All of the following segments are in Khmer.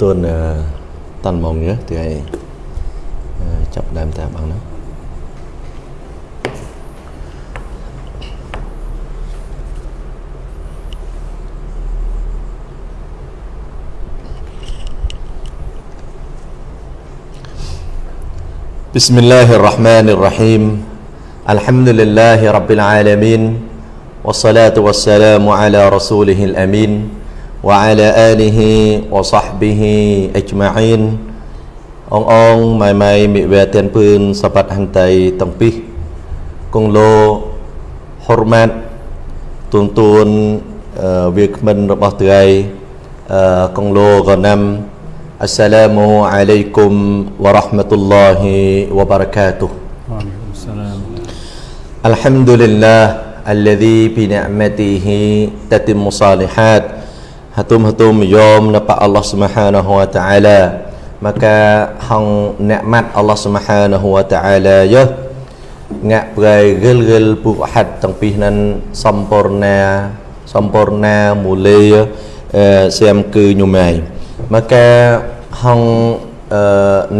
ទទួលតាន់ម៉ោងនេះថ្ងៃចាប់ដើមតាមបងណា بسم الله الرحمن الرحيم الحمد لله رب العالمين والصلاة والسلام على رسوله الأمين وعلى آله وصحبه أجمعين អងអងម៉ៃម៉ៃមិវេទៀនពឿនសបាត់ហន្តីទាំងពីរគង់លោហុរម៉ាត់ទូនទូនវាគ្មិនរបស់ថ្ងៃគង់លោកណាំ السلام عليكم ورحمة الله وبركاته وعليكم السلام الحمد لله الذي بنعمته تتم صالحات hatum-hatum yom napa Allah Subhanahu wa taala maka hang nikmat Allah Subhanahu wa taala ya ងាក់ប្រែរិលរិលពុហັດទាំងពីរនឹងសំពរណាសំពរណាមូលេសៀមគឺញុមៃមកកាហង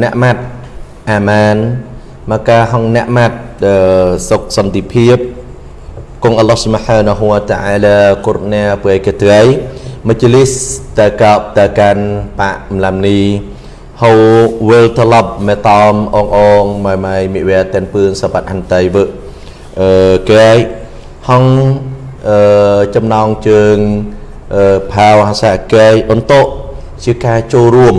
អ្នកម៉ាត់អាម៉ានមកកាហងអ្នកម៉ាត់សុខសន្តិភាពគង់អល់ឡោះស៊ុបហានហូវតាអាឡាគុរណាប្រែកត្រៃ មជ្ឈលីសតកបតកាន់បាក់មឡាំនីហៅវិលត្រឡប់មេតំអងអងម៉ៃម៉ៃមិវែតែនពឿនសបាត់ហន្តីវើអឺកែហងអឺចំណងជើងអឺផាវហាសាកែអន្តោជាការចូលរួម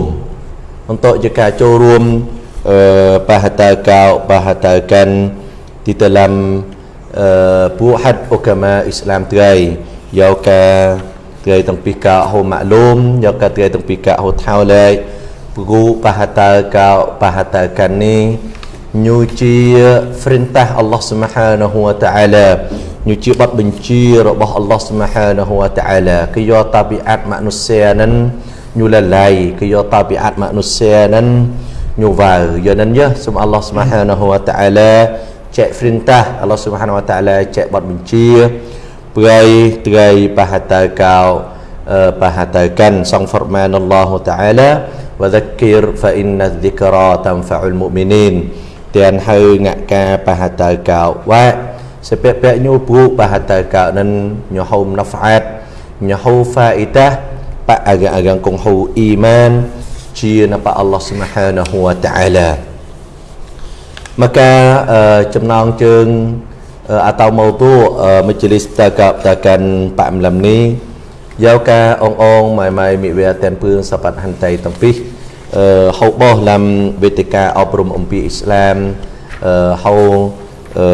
untuk jika ចូលរួមអឺបហតកោបហតកិនទីតឡាំអឺពួកហាត់អូកាម៉ាអ៊ីស្លាមត្រីយកកាត្រីទាំងពីរកោហូម៉ាក់លូមយកកាត្រីទាំងពីរកោហូថៅលេព្រោះបហតកោបហតកិននេះញូជា perintah Allah Subhanahu wa taala ញូជាបទបញ្ជារបស់ Allah Subhanahu wa taala គឺយកតាប៊ីអាត់ម៉ានុសៀនឹង nyulalai ke yo tabiat manusia nan nyuval yo nan ya sum Allah Subhanahu wa taala cek perintah Allah Subhanahu wa taala cek bot benci prai trai pahata kau pahatakan sang firman Allah taala wa dhakkir fa inna dhikra tanfa'ul mu'minin tian hau ngak ka pahata kau wa សេពពញូពូបហតកោនឹងញហុំណហ្វាតញហុហ្វាអ៊ីតា pak agak-agak kong hu iman chia napa Allah Subhanahu wa taala maka uh, ចំណងជើង uh, atau mautu uh, majlis takab takan pak malam ni យកការអងអងម៉ៃម៉ៃមិវេតែនពឿង សបាត់ហន្តីទាំងពីរអឺហៅបោះឡាំវេទិកាអប់រំអំពីអ៊ីស្លាមអឺហៅអឺ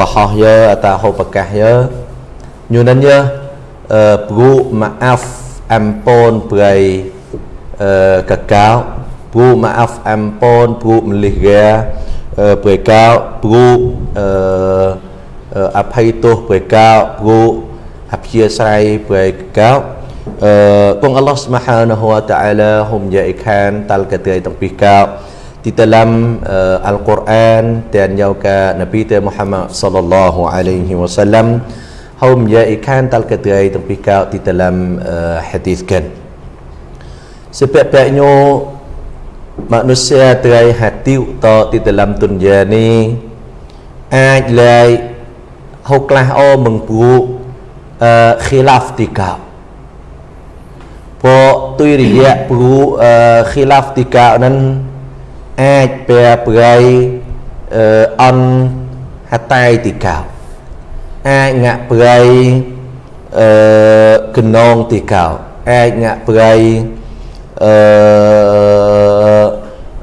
បហោះយើអតាហៅប្រកាសយើញូនិនយើអឺព្រូម៉ាអាហ្វ ampun berai uh, kakao pru maaf ampun pru melihra uh, berai kau pru uh, uh, អភ័យទោសព្រះកោព្រោះអព្យាស្រ័យព្រះកោអឺគង់អល់ឡោះស្មហានហូវតាអាឡាហុំយ៉ាអ៊ីខានតាល់កត្រៃទាំងពីរកោ di dalam uh, Al-Quran dan juga Nabi Muhammad sallallahu alaihi wasallam hầu giờ ý khan tal cái tươi trong pi cao thì dalam uh, hadis kan sepepeknya manusia tươi hati to di dalam dunia ni អា ចលែងហូក្លាស់អូមឹងពូអឺ khilaf ទីកោព្រោះទុយរយៈពូអឺ khilaf ទីកោนั้นអាចប្រែប្រៃអឺអនហតៃទីកោអាចងាក់ប្រៃអឺកណងទីកោអាចងាក់ប្រៃអឺ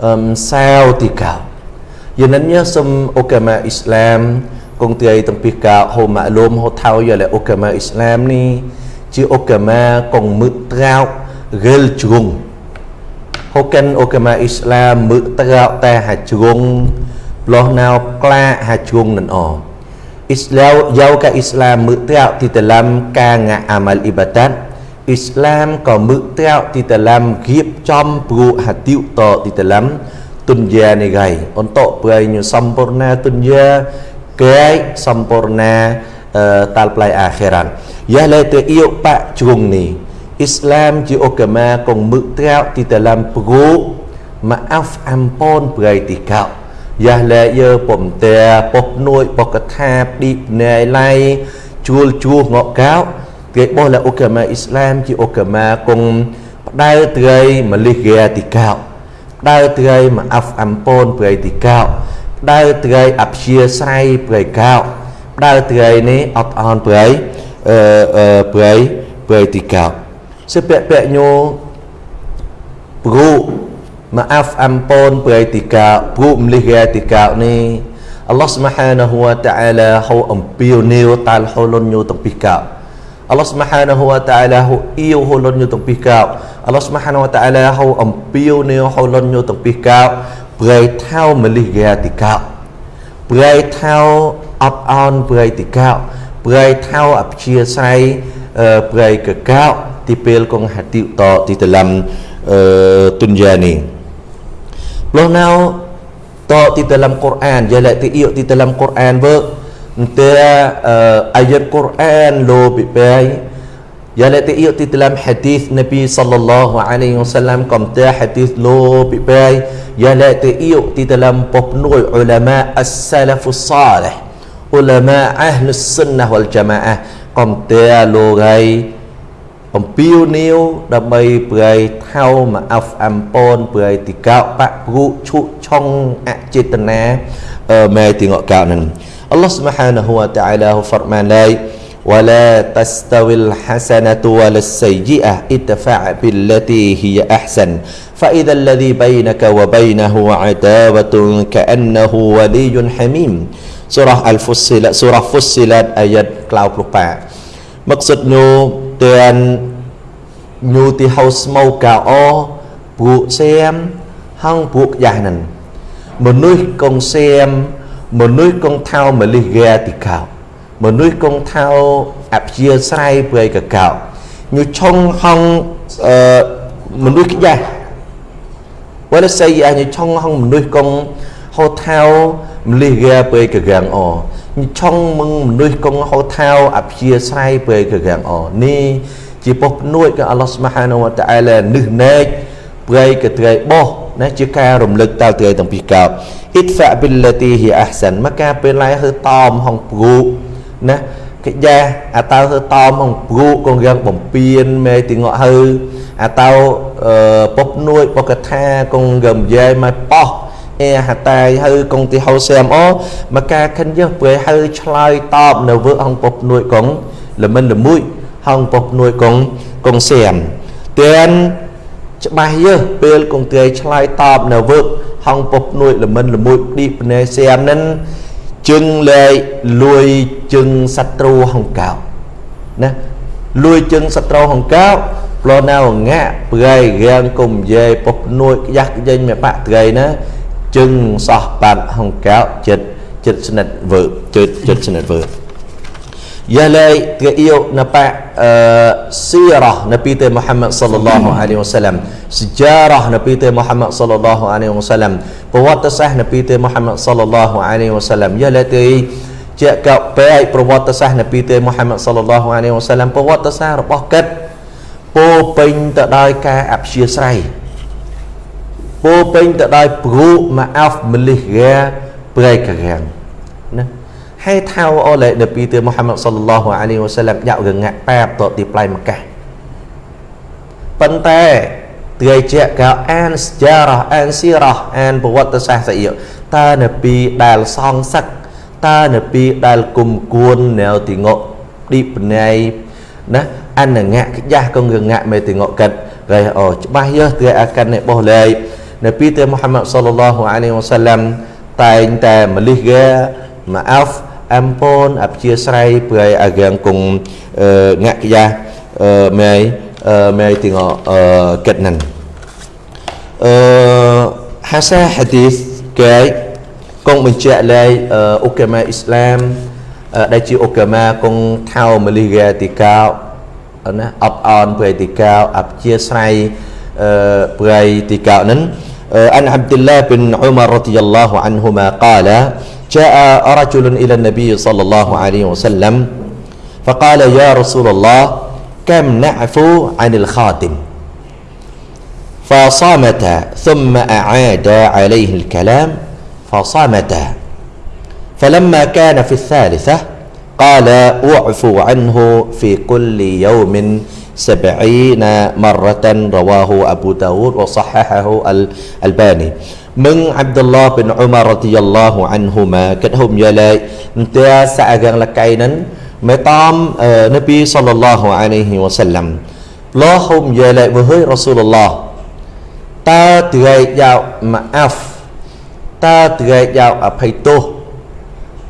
អឹមសាវទីកោ Yenanya sem agama Islam kong tiai tempih ka ho maklum ho thau ya le agama Islam ni chi agama kong mực trao gel chung ho kan agama Islam mực trao ta ha chung loh nào kla ha chung nan o Islam yau ka Islam mực trao di dalam ka nga amal ibadat Islam có mực trao di dalam giếp trong pru hatiu to di dalam dunia ni gai untuk beranya sempurna dunia gai sempurna uh, talplai akhiran ya le te iyo pak chung ni Islam ជាឧកាមាកងមឹកត្រោទីតឡាំព្រូមកអាហ្វអំពនប្រៃទីកោយ៉ា លែយើពំតែពុកនួយបកថាឌីណែឡៃជួលជួងកកោគេបោះលឧកាមាអ៊ីស្លាមជាឧកាមាកងផ្ដៅត្រីមលិហ្គាទីកោផ្ដៅត្រីមកអាហ្វអំពនប្រៃទីកោផ្ដៅត្រីអព្យាស្រ័យប្រៃកោផ្ដៅត្រីនេះអត់អន់ប្រៃអឺប្រៃប្រៃទីកោ sepek-pek nyo bro maaf ampun beretika bro melih etika ni Allah Subhanahu wa taala hu ampiu niu tal hulun nyu tepih kau Allah Subhanahu wa taala hu iu hulun nyu tepih kau Allah Subhanahu wa taala hu ampiu niu hulun nyu tepih kau berai thau melih etika berai thau up on beretika berai thau ap chia sai berai ke kau ទីពេលកងហតិតទីតឡាំអឺទុនយ៉ានេះលោះណៅត เปื่อยเท่าเมลิเกีติเก้าเปื่อยเท่าอับอ่อนเปื่อยติเก้าเปื่อยเท่าอับเชียไซเปื่อยกะเก้าที่เปลกงหัดติต่อที่ตะลำตุนยานีพวกเนาต่อที่ตะลำกุรอานยาละที่อิยที่ตะลำกุรอานเบอร์เตออายะกุรอานโลบิเปย์ Ialah tiiuk ti dalam hadis Nabi sallallahu alaihi wasallam kom ta hadis lo pi pai ialah tiiuk ti dalam popnoi ulama as-salafus salih ulama ahlus sunnah wal jamaah kom ta lo gai អំពាវនាវដើម្បីប្រៃថៅមកអហ្វអំពនប្រៃទីកោបៈព្រុឈុឆុងអចេតនាអឺម៉ែទីងកកៅនឹង Allah Subhanahu wa ta'ala ហ្វរម៉ានឡៃ ولا تستوي الحسنة ولا السيئة ادفع بالتي هي أحسن فإذا الذي بينك وبينه عداوة كأنه ولي حميم surah Al-Fussilat surah Fussilat ayat 98 maksudnya tuan nyu ti haus mau ka o bu xem hang bu ya nan menui kong xem menui kong thao melih ga ti kao មនុស្សគង់ថោអព្យាស្រ័យព្រៃកកោញុឆុងហងអឺមនុស្សខ្យាស់វ៉ាសៃអាញុឆុងហងមនុស្សគង់ហោថោមលិះហ្គាព្រៃកកាំងអញុឆុងមឹងមនុស្សគង់ហោថោអព្យាស្រ័យព្រៃកកាំងអនេះជាពុះភ្នួយក៏អល់ឡោះស្មាហានវតាអាឡានឹះណែកព្រៃកត្រៃបោះណាជាការរំលឹកតើត្រៃទាំងពីរកោអ៊ីតហ្វាប៊ីលឡាទីហ៊ីអាហ្សានមកការពេលឡាយហឺតอมហងព្រូ ណាកិយាអាតើហឺតមហងព្រូកងយ៉ាងបំពេញមេទីងក់ហឺអាតើពុះនួយបកថាកងរំយាយមកប៉ោះអេហតាយហើយកងទីហៅសែមអូមកការខិនយើព្រៃហើឆ្លើយតបនៅវើហងពពនួយកងល្មិនល្មួយហងពពនួយកងកងសែមទៀនច្បាស់យើពេលកងទាយឆ្លើយតបនៅវើហងពពនួយល្មិនល្មួយឌីបណេសែមនឹង ជឹងលែលួយជឹងសត្រូវហងកោណាលួយជឹងសត្រូវហងកោប្លណៅងាក់ប្រៃរៀងគុំយាយពុកនួយយ៉ាស់ចេញមេបាក់ត្រីណាជឹងសោះបាត់ហងកោចិត្តចិត្តស្និទ្ធវើចិត្តចិត្តស្និទ្ធវើ យ៉ាឡៃគេអ៊ីណប៉អឺស៊ីរ៉ានប៊ីតេមូហាម៉ាត់សល្លឡោះអាឡៃហ៊ីវសាឡាំសជារ៉ានប៊ីតេមូហាម៉ាត់សល្លឡោះអាឡៃហ៊ីវសាឡាំប្រវត្តិសាស្ត្រនប៊ីតេមូហាម៉ាត់សល្លឡោះអាឡៃហ៊ីវសាឡាំយ៉ាឡៃទេជាកបែកប្រវត្តិសាស្ត្រនប៊ីតេមូហាម៉ាត់សល្លឡោះអាឡៃហ៊ីវសាឡាំប្រវត្តិសាស្ត្ររបស់កិតពោពេញទៅដោយការអព្យាស្រ័យពោពេញទៅដោយព្រុម៉ាអាហ្វមលិះរាប្រៃការាំងណា ហើយថៅអូលេនប៊ីទើមូហាម៉ាត់សល្លឡោះអាឡៃវ៉ាសាឡាំយ៉ាក់រងាក់ប៉ាបតទីប្លៃមកកាប៉ុន្តែត្រីជាកៅអានស្ចារ៉ាអានស៊ីរ៉ាអានប្រវត្តិសាស្ត្រស្អីតើនប៊ីដែលសងសឹកតើនប៊ីដែលគុំគួននៅទីងក់ឌីបណៃណាអនងាក់ខ្យាស់កងរងាក់មេទីងក់កាត់ហើយអូច្បាស់យើត្រីអាកាននេះបោះលេនៅពីទេមូហាម៉ាត់សល្លឡោះអាឡៃវ៉ាសាឡាំតែងតែមលិះកាម៉ាអាហ្វ អំពូនអព្យាស្រ័យព្រៃអាកាងគងងាក់យ៉ាមេមេទីងកិតណាន់អឺហាសាហាឌីសកែគង់បញ្ជាក់លែអូកាម៉ាអ៊ីស្លាមដែលជាអូកាម៉ាគង់ថៅមលិះកាទីកោណាអបអនព្រៃទីកោអព្យាស្រ័យព្រៃទីកោនឹង عن عبد الله بن عمر رضي الله عنهما قال جاء رجل إلى النبي صلى الله عليه وسلم فقال يا رسول الله كم نعفو عن الخاتم فصامت ثم أعاد عليه الكلام فصامت. فلما كان في الثالثة قال أعفو عنه في كل يوم سبعين مرة رواه أبو داود وصححه الألباني Meng Abdullah bin Umar radhiyallahu anhuma kết hôn gia lệ ta sa gần là cây nến mẹ tom Nabi sallallahu alaihi wasallam lo hôn gia lệ với Rasulullah ta từ ngày dạo mà af ta từ ngày dạo ở phải tu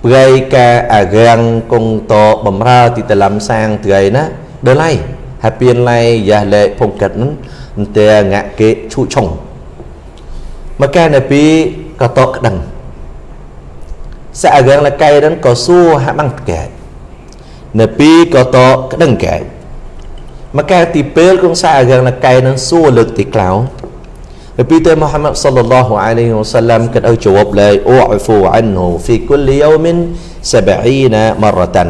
ព្រៃកាអារាំងគង់តបំរើទីតលំសាងថ្ងៃណាដល់ហើយហើយពៀនឡៃយ៉ាលេភុកកិតនឹងតែងាក់គេឈូឆុង មកកានៅពីក៏តក្តឹងសាអារាំងលកៃនឹងក៏សួរហាបាំងកែនៅពីក៏តក្តឹងកែមកកាទីពេលគងសាអារាំងលកៃនឹងសួរលើកទីក្លៅ Nabi Muhammad sallallahu alaihi wasallam kan au jawab la u'fu anhu fi kulli yawmin 70 maratan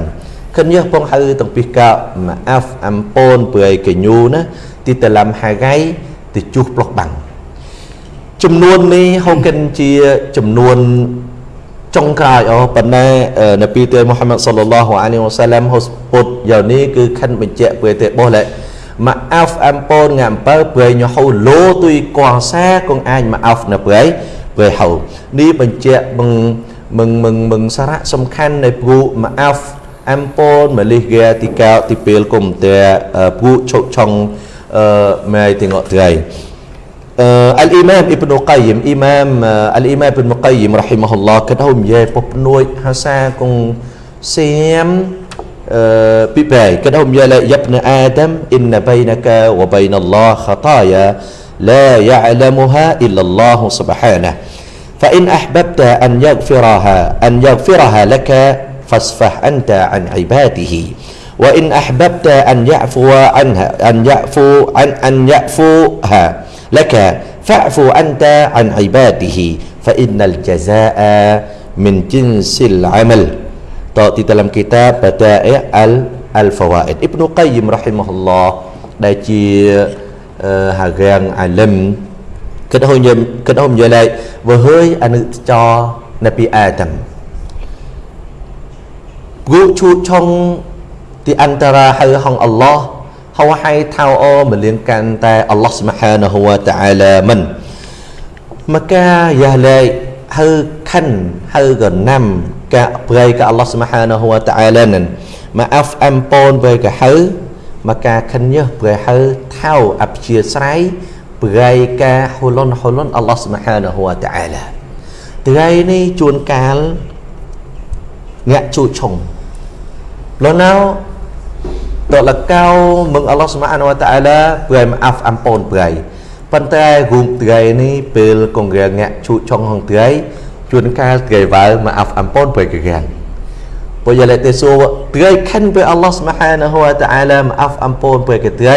ឃើញយះពងហៅទាំងពីកម៉ាអាហ្វអំពូនពើឲ្យកញូណាទីតឡាំហាហ្គៃទៅជុះប្លុកបាំង ចំនួននេះហូកិនជាចំនួនចុងក្រោយអូប៉ុន្តែនប៊ីទើមូហាម៉ាត់សល្លឡោះអាឡៃហ៊ីវ៉ាសាឡាំហូសពុតយ៉ាងនេះគឺខិនបញ្ជាក់ពើទេបោះលែ maaf ampun ngampal bơi nhỏ hầu lô tuy quan xa con ai maaf nè bơi bơi hầu đi bên chẹ mừng mừng mừng mừng sa rạ sông khăn này bu maaf ampun mà li ghe thì cao thì bèl cùng tè bu chậu trong mai thì ngọ trai Al-Imam Ibn Qayyim Imam Al-Imam Ibn Qayyim rahimahullah kadahum ye pop nuôi hasa cùng xem بباي. كدهم يا يا ابن آدم إن بينك وبين الله خطايا لا يعلمها إلا الله سبحانه. فإن أحببت أن يغفرها أن يغفرها لك فاصفح أنت عن عباده. وإن أحببت أن يعفو عنها أن يعفو عن أن يعفوها. لك فاعف أنت عن عباده فإن الجزاء من جنس العمل. Di dalam kitab Bada'i Al-Fawaid. Ibn Qayyim rahimahullah Đã chia uh, eh, Hà Giang Alam. Kết hôn như, kết hôn như này Và hơi anh cho Nabi Adam Gu chu trong Di antara hai hong Allah រនៅពីអាដាមគូឈូឆុងទីអន្តរាហៅហងអល់ឡោះហៅហៃថៅអូមលៀងកាន់តែអល់ឡោះស្មហានហូវតាអាឡាមិនមកកាយ៉ាឡៃហៅខិនហៅកណាំកាប្រៃកាអល់ឡោះស្មហានហូវតាអាឡានឹងមកអាហ្វអំពូនប្រៃកាហៅមកកាខិនយើប្រៃហៅថៅអព្យាស្រ័យប្រៃកាហ៊ូលុនហ៊ូលុនអល់ឡោះស្មហានហូវតាអាឡាថ្ងៃនេះជួនកាលញាក់ជួឆុងលណៅ តលកៅមឹងអល់ឡោះស្មហានហូវតាអាឡាប្រៃមកអាហ្វអំពូនប្រៃប៉ុន្តែរូបថ្ងៃនេះពេលកងរាងាក់ជួឆុងហងថ្ងៃជួនកាលថ្ងៃវ៉ៅមកអាហ្វអំពូនប្រៃកាងពុយលេតេសូថ្ងៃខិនពេលអល់ឡោះស្មហានហូវតាអាឡាមកអាហ្វអំពូនប្រៃកាថ្ងៃ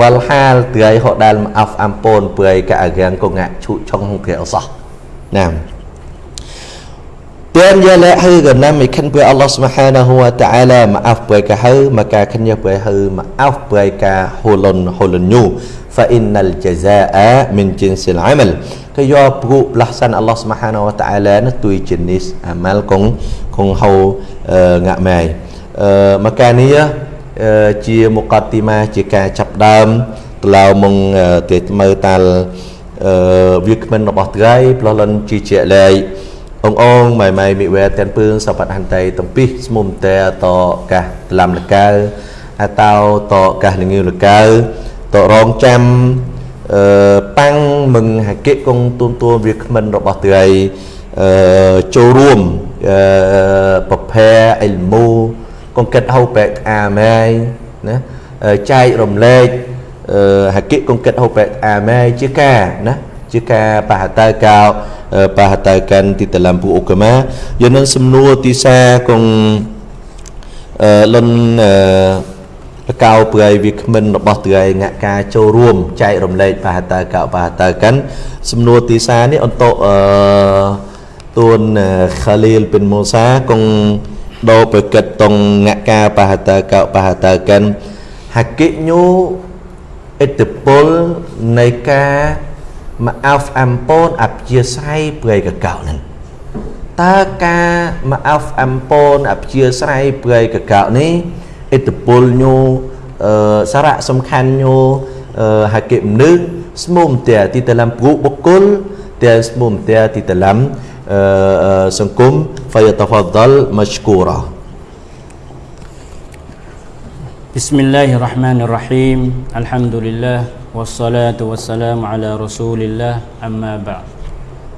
វលហាលថ្ងៃហដាល់មកអាហ្វអំពូនប្រៃកាអាកាងកងងាក់ជួឆុងហងថ្ងៃអសោះណាម Tuan ya la hư gần năm mình khăn bữa Allah subhanahu wa ta'ala maaf bữa cả hư mà cả khăn nhớ bữa hư maaf bữa cả holon holon nyu fa innal jazaa min jinsil amal គឺយកព្រោះផ្លាស់សានអល់ឡោះស្មហានវតាអាឡានោះទួយជានីសអាម៉ាល់កងកងហៅងាក់ម៉ែអឺមកកានេះជាមុកតទីម៉ាជាការចាប់ដើមក្លោមកទេមើតាល់អឺវាគ្មិនរបស់ត្រៃផ្លោះលនជាជាលែង អងអងម៉ៃម៉ៃមិវែទាំងពឿងសបតហន្តីតំពីស្មុំតែតកាសឡាំលកៅអាតោតកាសលងឿលកៅតរងចាំអឺប៉ាំងមឹងហាកិកងទួនទួវាគ្មិនរបស់ត្រីអឺចូលរួមអឺប្រភេអិលមូកងកិតហៅបែកអាម៉ៃណាចែករំលែកអឺហាកិកងកិតហៅបែកអាម៉ៃជាការណា ជាការបហតើកោបហតើកាន់ទីតឡាំពូអុកម៉ាយនឹងសំណួរទីសាកងអឺលុនអឺកៅព្រៃវាគ្មិនរបស់ត្រៃងាក់ការចូលរួមចែករំលែកបាហតើកៅបាហតើកាន់សំណួរទីសានេះអន្តអឺទួនខាលីលប៊ិនម៉ូសាកងដោប្រកិតតងងាក់ការបាហតើកៅបាហតើកាន់ហាកិញូឥទ្ធិពលនៃការ មកអោហ្វអំពូនអព្យាស្រ័យព្រៃកកោនឹងតើការមកអោហ្វអំពូនអព្យាស្រ័យព្រៃកកោនេះឥទ្ធិពលញូអឺសារៈសំខាន់ញូអឺហាកិមនុស្សស្មុំតែទីតឡំព្រុបុគ្គលតែស្មុំតែទីតឡំអឺសង្គម فيتفضل مشكورا بسم الله الرحمن الرحيم الحمد لله wassalatu wassalamu ala rasulillah amma ba'd.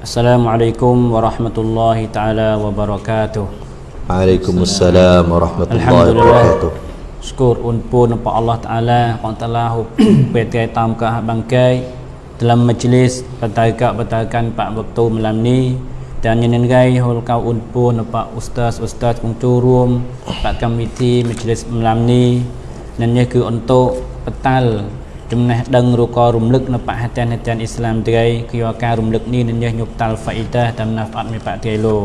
Assalamualaikum warahmatullahi taala wabarakatuh. Waalaikumsalam warahmatullahi wabarakatuh. Syukur unpun nampak Allah taala yang Ta'ala petai tam ka bangkai. Dalam majlis petaikak petaikan pak waktu malam ni dan nyenen gai hol kau unpun nampak ustaz ustaz kunturum pak komiti majlis malam ni nanya ke untuk petal មកះបង្កែ dalam majlis petaka petakan pak waktu malam ni dan nyenengai hol kau un pun pak ustaz ustaz kong churum pak komiti majlis malam ni និងនេះគឺអន្តោបតាល់ចំណេះដឹងឬក៏រំលឹកនៅបហតានហតានអ៊ីស្លាមត្រីគឺការរំលឹកនេះនឹងញុបតាល់ហ្វាអ៊ីតាតាមណាហ្វាត់មីបាក់ទេឡូ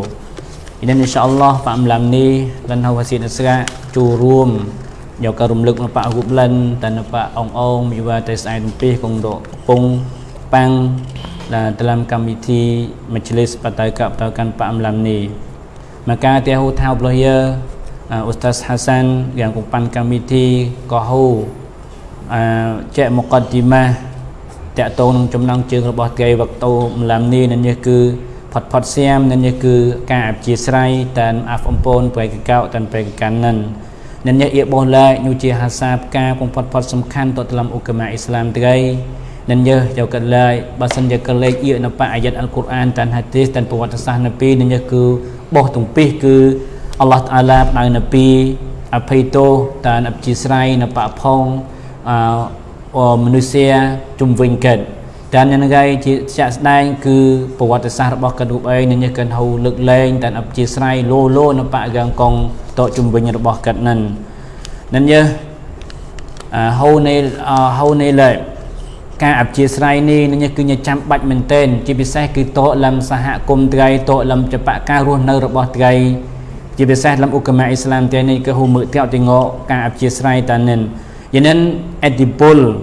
Dan insyaAllah Pak Malam ni Dan hawa si nasra Curum Yang akan rumluk Pak Hublan Dan Pak Ong Ong Miwa Tes Air Tumpih Kong Dok Pung Pang Dan dalam komiti Majlis Pataukan Pataukan Pak Malam ni Maka tiahu tahu belah ya uh, Ustaz Hasan Yang kumpan komiti Kahu uh, Cek Muqaddimah តកតងនឹងចំណងជើងរបស់ថ្ងៃវក្តោម្លំនេះនេះគឺផាត់ផាត់សៀមនេះគឺការអព្យាស្រ័យតាមអាហ្វអំពូនប្រែកកោតាមប្រែកកាន់និននេះអៀបោះឡាយនោះជាហាសាបការកំផាត់ផាត់សំខាន់ទៅតាមអ៊ុកម៉ាអ៊ីស្លាមថ្ងៃនឹងយើយកកាត់ឡាយបើសិនជាកលេចអៀនៅប៉អាយ៉ាត់អល់កុរអានតាមហាឌីសតាមប្រវត្តិសាស្ត្រនៅពីនេះគឺបោះទំពីសគឺអល់ឡោះតាឡាផ្ដៅនៅពីអភ័យទោសតាមអព្យាស្រ័យនៅប៉ផង អឺ manusia ជំវិញកិតតែនៅថ្ងៃជាជាក់ស្ដែងគឺប្រវត្តិសាស្ត្ររបស់កណ្ឌូបអីនឹងកិនហៅលើកលែងតែអបជាស្រ័យលោលោនៅបកកាងកងតជំវិញរបស់កិតនឹងនឹងយើអហៅនៃហៅនៃលែការអព្យាស្រ័យនេះនឹងគឺចាំបាច់មែនទែនជាពិសេសគឺតលំសហគមន៍ត្រីតលំចបការរស់នៅរបស់ត្រីជាពិសេសលំអ៊ុកម៉ាអ៊ីស្លាមទីនេះគឺហូមើតកទីងការអព្យាស្រ័យតានិន cho nên edipol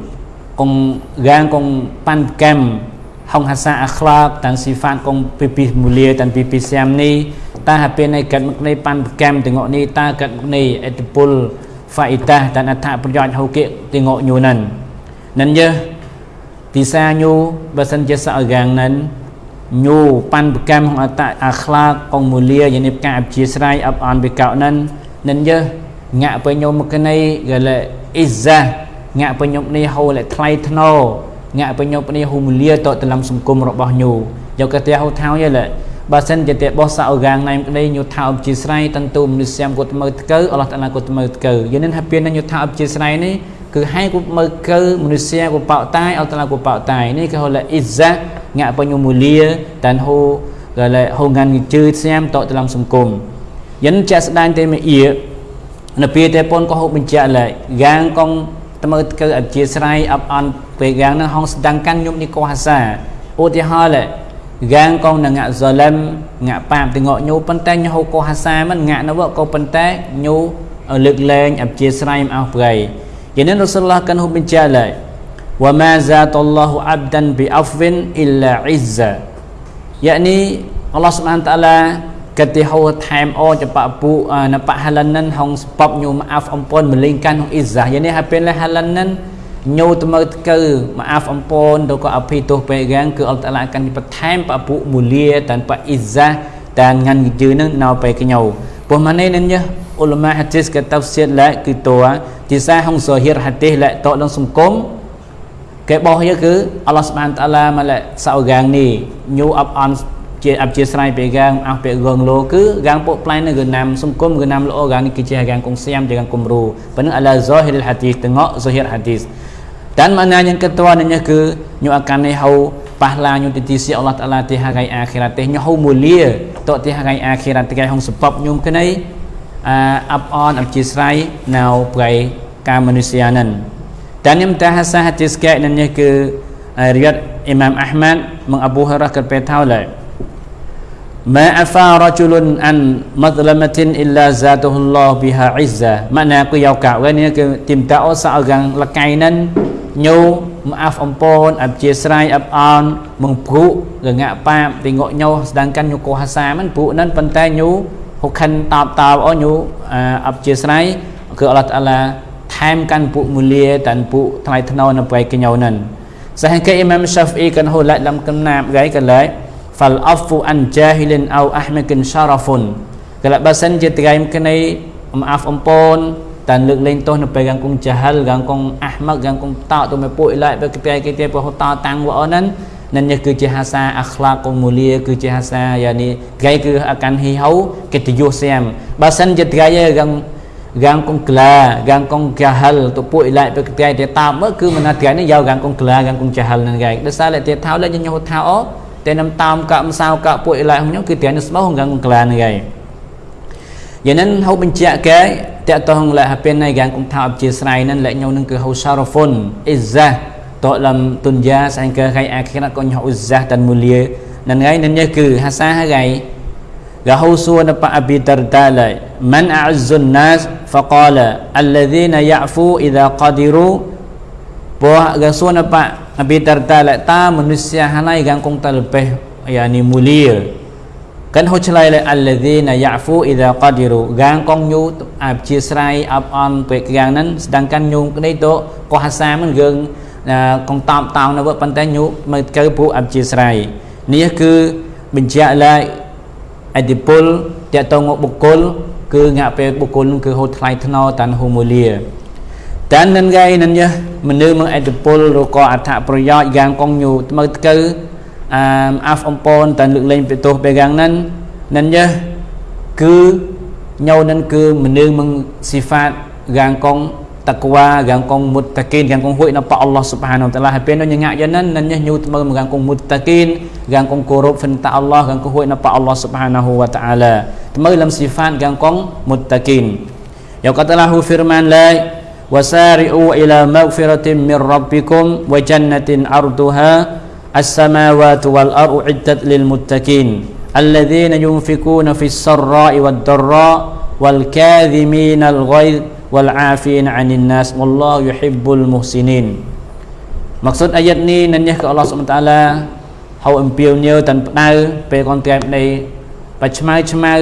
con gan con pan kem hong hasa akhlak dan sifat con pipi mulia dan pipi siam ni ta hape này kat mak nei pan kem tengok ni ta kat mak nei edipol faidah dan atha ប្រយោជន៍ហូកេ tengok nyu nan nan je ទីសាញូបើសិនជាសអកាងនឹងញូប៉ាន់ប្រកម្មអតអាខ្លាកងមូលាយានិបការ អព្យាស្រ័យអបអនបិកោនឹងនឹងយើងាក់ពេលញោមមកនេះក៏លេអ៊ីហ្សាងាក់ពេញប់នេះហូលថ្លៃថ្នូងាក់ពេញប់នេះហូមលាតតលំសង្គមរបស់ញូយកកតែហូថៅយលបើសិនជាតែបោះសៅកាងណៃក្តីញូថៅអបជាស្រ័យតន្ទុមនិស្យាមគាត់មើលថ្កើអល់ឡោះតាឡាគាត់មើលថ្កើយនឹងហាពៀនញូថៅអបជាស្រ័យនេះគឺឲ្យគាត់មើលកើមនុស្សយាគាត់បោតាយអល់តាឡាគាត់បោតាយនេះគឺហូលអ៊ីហ្សាងាក់ពេញមូលាតានហូក៏លេហូងានជឿស្ញាមតតលំសង្គមយិនចាក់ស្ដាញទេមអ៊ី នៅពេលតែពនក៏ហូបបញ្ជាក់ឡើយយ៉ាងកងតមើកើអធិស្រ័យអបអន់ពេលយ៉ាងនឹងហងស្ដាំងកាន់ញុំនេះកោហាសាឧទាហរណ៍ឡើយយ៉ាងកងនឹងងាក់ហ្សលឹមងាក់ប៉ាបទាំងញូប៉ុន្តែញូកោហាសាមិនងាក់នៅក៏ប៉ុន្តែញូលើកលែងអធិស្រ័យអស់ប្រៃយ៉ាងនេះរ៉ូស៊ុលឡោះកាន់ហូបបញ្ជាក់ឡើយ وما زاد الله عبدا بعفو الا عزا يعني Allah Subhanahu wa taala កិត្តិហោថែមអចបពុណបហលនិនហងស្បបញូមអាហ្វអំពនមលេងកាន់ហងអ៊ីហ្សាយ៉ាងនេះហើយពេលហលនិនញូតមើតកើមកអាហ្វអំពនទៅក៏អភ័យទោសពេលកាងគឺអល់តាឡាកាន់បន្ថែមបពុមូលាតានបអ៊ីហ្សាតានងាន់យឺនឹងនៅពេលកញោពុះម៉ានេះនឹងអ៊ុលម៉ាហាឌីសកតាហ្វសៀតឡាគឺតួទីសាហងសូហៀរហាឌីសឡាតដល់សង្គមគេបោះយើគឺអល់ឡោះស្បានតាឡាមកឡាសៅកាងនេះញូអបអន ជាអព្យាស្រ័យពេលកាងអស់ពេលរងលោគឺកាងពុកផ្លែនៅគឺណាំសង្គមគឺណាំល្អកាងនេះគឺជាកាងកងសៀមជាកាងគំរូប៉ុន្តែអឡាហ្សូហីលហាឌីសតងអហ្សូហីរហាឌីស dan mana yang kedua nanya ke nyu akan ni hau pahala nyu di sisi Allah Taala di hari akhirat teh nyu hau mulia tok di hari akhirat teh hong sebab nyum ke ni up on អព្យាស្រ័យនៅប្រៃការមនុស្សយានឹង dan yang mutahasa hadis ke nanya ke riwayat Imam Ahmad meng Abu Hurairah ke petau lai ma afa rajulun an madlamatin illa zatahullah biha izza makna aku yau kau kan ni ke tim ta seorang lekai nan nyu maaf ampun abjiasrai abon mengpru ngak pap tengok nyu sedangkan nyu kuasa man pru nan ប៉ុន្តែញូហុខិនតបតបអូញូអបជាស្រ័យគឺអល់ឡោះតាឡាថែមកាន់ពួកមូលាតាន់ពួកថ្លៃថ្នូរនៅពេលកញោនឹងសហគេអ៊ី ម៉ាមសាហ្វអ៊ីកាន់ហូឡាត់លំកំណាបហ្គៃកលែ fal afu an jahilin au ahmakin syarafun kalau basan je tegai mengenai maaf ampun dan lực lên tôi nó phải gang cùng jahal gang cùng ahmak gang cùng tạo tôi mới bội lại với cái cái cái cái tạo tăng vợ nên nên như cứ jahasa akhlak cùng mulia cứ jahasa yani gai cứ akan hihau kita yo xem basan je tegai gang gang cùng kla gang cùng jahal tôi bội lại với cái cái tạo mới cứ mình tegai nó giao gang cùng kla gang cùng jahal nên gai đó sao lại tiệt tháo lên cho nhau tháo តែនំតាមកម្សៅកពួកអ៊ីឡាខ្ញុំគឺទាំងស្មោះងងក្លានហ្នឹងយ៉ាងนั้นហៅបញ្ជាក់កែតកតងលះពេលនៃយ៉ាងគុំថាអបជាស្រ័យនឹង លះញោនឹងគឺហៅសារហ្វុនអ៊ីហ្សាតលំទុនយ៉ាស្អែកខៃអាខិរកុញហៅអ៊ីហ្សាតានមូលៀនឹងហើយនឹងនេះគឺហាសាហើយកហៅសួនបអប៊ីតរតាឡៃមិនអ៊សុនណាស فقال الذين يعفو اذا قدروا ពោះកសួនប Nabi Darda lại ta manusia hanai gang kong talpeh yani mulia kan ho chlai le alladzina ya'fu idza qadiru gang kong nyu ap chia srai ap on pe gang nan sedangkan nyu cái to ko hasa man geung kong tam tao na vợ ប៉ុន្តែញូមកកើពួកអព្យាស្រ័យនេះគឺបញ្ជាក់ឡើងអតិពលតកតងបុគ្គលគឺងាក់ពេលបុគ្គលគឺហូតថ្លៃថ្នោតាន់ហូមូលា dan nan gai nan ya menu meng edipul roko athak ប្រយោជន៍យ៉ាងកងញូថ្មើទៅអមអាហ្វអំពនតានលើកលែងពីទោសបែយ៉ាង nan nan ya គឺញោនឹងគឺមនុស្សមងស៊ីហ្វាតយ៉ាងកង takwa gang kong muttaqin gang kong hui na pa Allah subhanahu wa ta'ala hape no nyanga yanan nan nya nyu tma gang kong muttaqin gang kong korup fin ta Allah gang kong hui na pa Allah subhanahu wa ta'ala tma lam sifat gang kong muttaqin ya katalahu firman la wasari'u ila maghfiratin min rabbikum wa jannatin arduha as-samawati wal ardu iddat lil muttaqin alladhina yunfikuna fis sarra'i wad dharra wal kadhimina al ghaidh wal 'afina 'anil nas wallahu yuhibbul muhsinin maksud ayat ni nanya ke Allah SWT ហៅអំពាវនាវតាន់ផ្ដៅពេលកនត្រែមនៃ បច្ឆ្មៅឆ្មៅ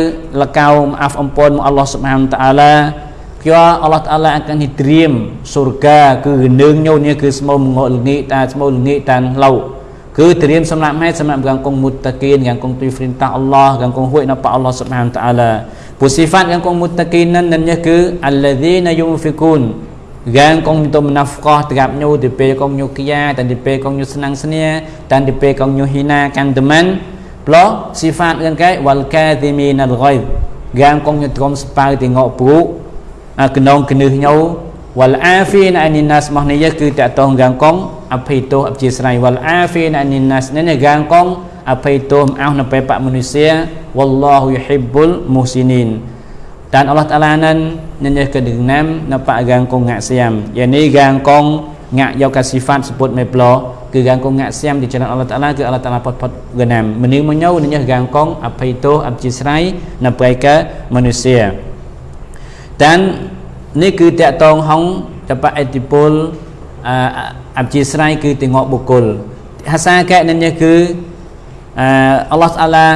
លកៅអាហ្វអំពនមកអល់ឡោះសុបហានតាឡា Kyo Allah Ta'ala akan ditrim surga គឺនឹងញោនេះគឺស្មោមងលងាតាស្មោលងាតានឡៅគឺត្រៀមសម្រាប់ឲ្យសម្រាប់កាងគងមុតតាគីនកាងគងទុយហ្វ្រិនតាអល់ឡោះកាងគងហួយនៅប៉អល់ឡោះសុបហានតាអាឡាពុសិហ្វាតកាងគងមុតតាគីននឹងនឹងគឺអលឡាឌីណាយុហ្វិគូនកាងគងទុំណាហ្វកោត្រាប់ញូទីពេលគងញូគីយ៉ាតាទីពេលគងញូស្នងស្នាតាទីពេលគងញូហ៊ីណាកាន់តមិនប្លោស៊ីហ្វាតកាងកែវលកាទីមីណាល់ហ្គៃកាងគងញូត្រមស្ពៅទីងកព្រូ កណងគនឹះញោវលអាហ្វីនអានីណាសមកនេះគឺតតងកាងកងអភ័យទោសអព្យាស្រ័យវលអាហ្វីនអានីណាសនេះកាងកងអភ័យទោសអោនៅពេលបមនុស្សវ៉ាឡោហ៊ូយហ៊ីបុលមូស៊ីនីន dan Allah Taala nan nanya ke dengan nampak gang kong ngak siam yani gang kong ngak yau ka sifat sebut me plo គឺ gang kong ngak siam di jalan Allah Taala គឺ Allah Taala pot pot genam មនុស្សមកញោនញ៉ gang kong អភ័យទោសអព្យាស្រ័យនៅពេលកមនុស្ស dan នេះគឺតកតងហងតបអតិពលអព្យាស្រ័យគឺតងបុគ្គលហាសាកែនេះគឺអល់ឡោះតាឡា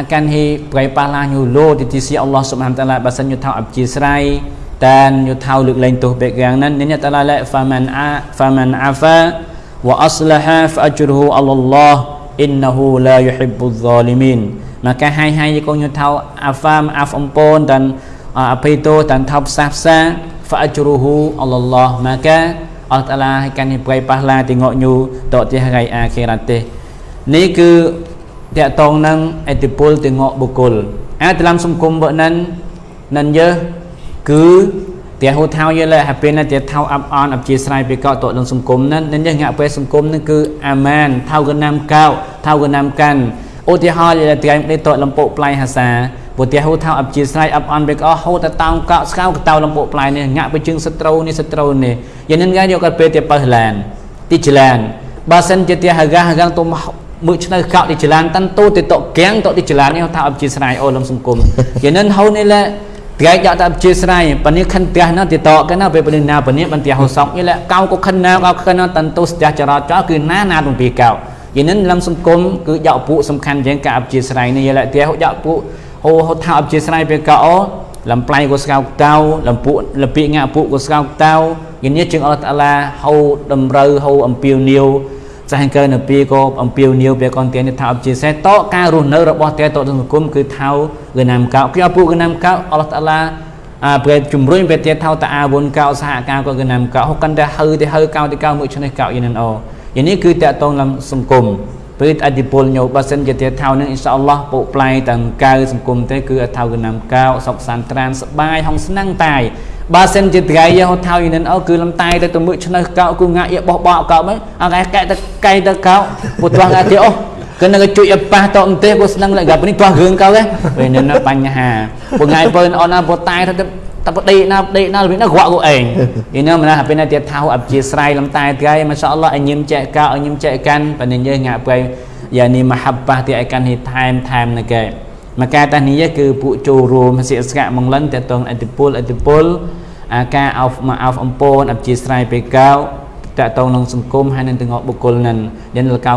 akan hi prai pala nyu lo di sisi Allah Subhanahu taala basan nyu thau អព្យាស្រ័យ dan នយុថៅលើកលែងទោសបែកយ៉ាងนั้นនេះតាឡាឡាហ្វាមិនអាហ្វាមិនអាហ្វាវ៉ាអស្លាហាហ្វអជ្រុហូអល់ឡោះអ៊ីនណហ៊ូឡាយុហ៊ីបុហ្សាលីមីន maka hai hai kau nyu thau afam af ampun dan apa itu dan thau sah-sah fa ajruhu Allah maka Allah Taala akan diberi pahala tengok nyu tok di hari akhirat teh នេះគឺតកតងនឹងអតិពលតងបុគ្គលអាតាមសង្គមបើនឹងនឹងយើគឺតែហូថៅយលើហើយពេលណាតែថៅអាប់អនអបជាស្រ័យពីកតនឹងសង្គមនឹងនឹងងាក់ពេលសង្គមនឹងគឺអាម៉ានថៅកណាំកៅថៅកណាំកាន់ឧទាហរណ៍យលើត្រែមនេះតលំពុកផ្លៃហាសា ពុទ្ធហូថៅអបជាស្រ័យអាប់អនបេកអហូតតោងកោស្កៅកតៅលំពុកផ្លៃនេះងាក់ไปជឹងសត្រូវនេះសត្រូវនេះយ៉ាងនឹងងាយកពេលទៅបើឡានទីចឡានបើសិនជាទីហកាហកាទុំមើឆ្នៅកោទីចលានតាន់តូទៅតកៀងតទីចលាននេះថាអបជាស្រ័យអូលំសង្គមយ៉ាងនឹងហៅនេះលែត្រៃយកតែអបជាស្រ័យប៉នេះខិនផ្ទះណាទីតកណាពេលពេលណាប៉នេះបន្ទះហូសក់នេះលែកៅក៏ខិនណាកៅខិនណាតាន់តូស្ទះចរាចរគឺណាណាទំពីកៅយ៉ាងនឹងលំសង្គមគឺយកពុសំខាន់ជាងការអបជាស្រ័យនេះលែផ្ទះយកពុ ហូហូថាអបជាស្រ័យពេលកៅអូលំប្លៃក៏ស្កៅតៅលំពុលពីងាពុក៏ស្កៅតៅយ៉ាងនេះជាងអល់តាឡាហៅតម្រូវហៅអំពីនីវចាស់កើនៅពីក៏អំពីនីវពេលកនទានថាអបជាសេតការរស់នៅរបស់តែតទៅសង្គមគឺថៅគឺណាមកោគឺអពុគឺណាមកោអល់តាឡាអាពេលជំរុញពេលទៀតថៅតាអាវុនកោសហការក៏គឺណាមកោហុកាន់តែហៅទៅហៅកោទៅកោមួយឆ្នេះកោយ៉ាងនេះអូយ៉ាងនេះគឺតកតងឡើងសង្គម ព្រឹត្តអធិពលញោបើសិនជាទៀតថៅនឹងអ៊ីនសាអល់ឡោះពុកផ្លែទាំងកៅសង្គមទេគឺថៅគឺណាមកោសុកសានត្រានសបាយហងស្នឹងតាយបើសិនជាត្រៃយហត់ថៅនឹងអូគឺលំតែទៅទៅមើឆ្នៅកោគឺងាក់យបោះបោកោមិនអកែកែទៅកៃទៅកោពុទ្ធងាទីអូគឺនឹងជួយឲ្យប៉ះតអន្ទេពុស្នឹង lại gặp នេះទាស់រឿងកោទេពេលនេះបញ្ហាពុងៃពើអូនណាពុតែទៅ តែបដេណាបដេណាវាណាក្រក់គូឯងយីណាមិនណាពេលណាទៀតថៅអបជាស្រ័យលំតែត្រៃម៉ាសាអល់ឡោះឲ្យញឹមចែកកោឲ្យញឹមចែកកាន់ប៉និញយើងងាក់ពេលយ៉ានីមហាបាទីឲ្យកាន់ហេថែមថែមនៅកែមកែតានេះគឺពួកចូលរួមសិស្កាមងលិនតតងអតិពលអតិពលអាការអោបមកអោបអំពូនអព្យាស្រ័យពេលកៅតកតងនឹងសង្គមហើយនឹងទាំងបុគ្គលនឹងដែលលកៅ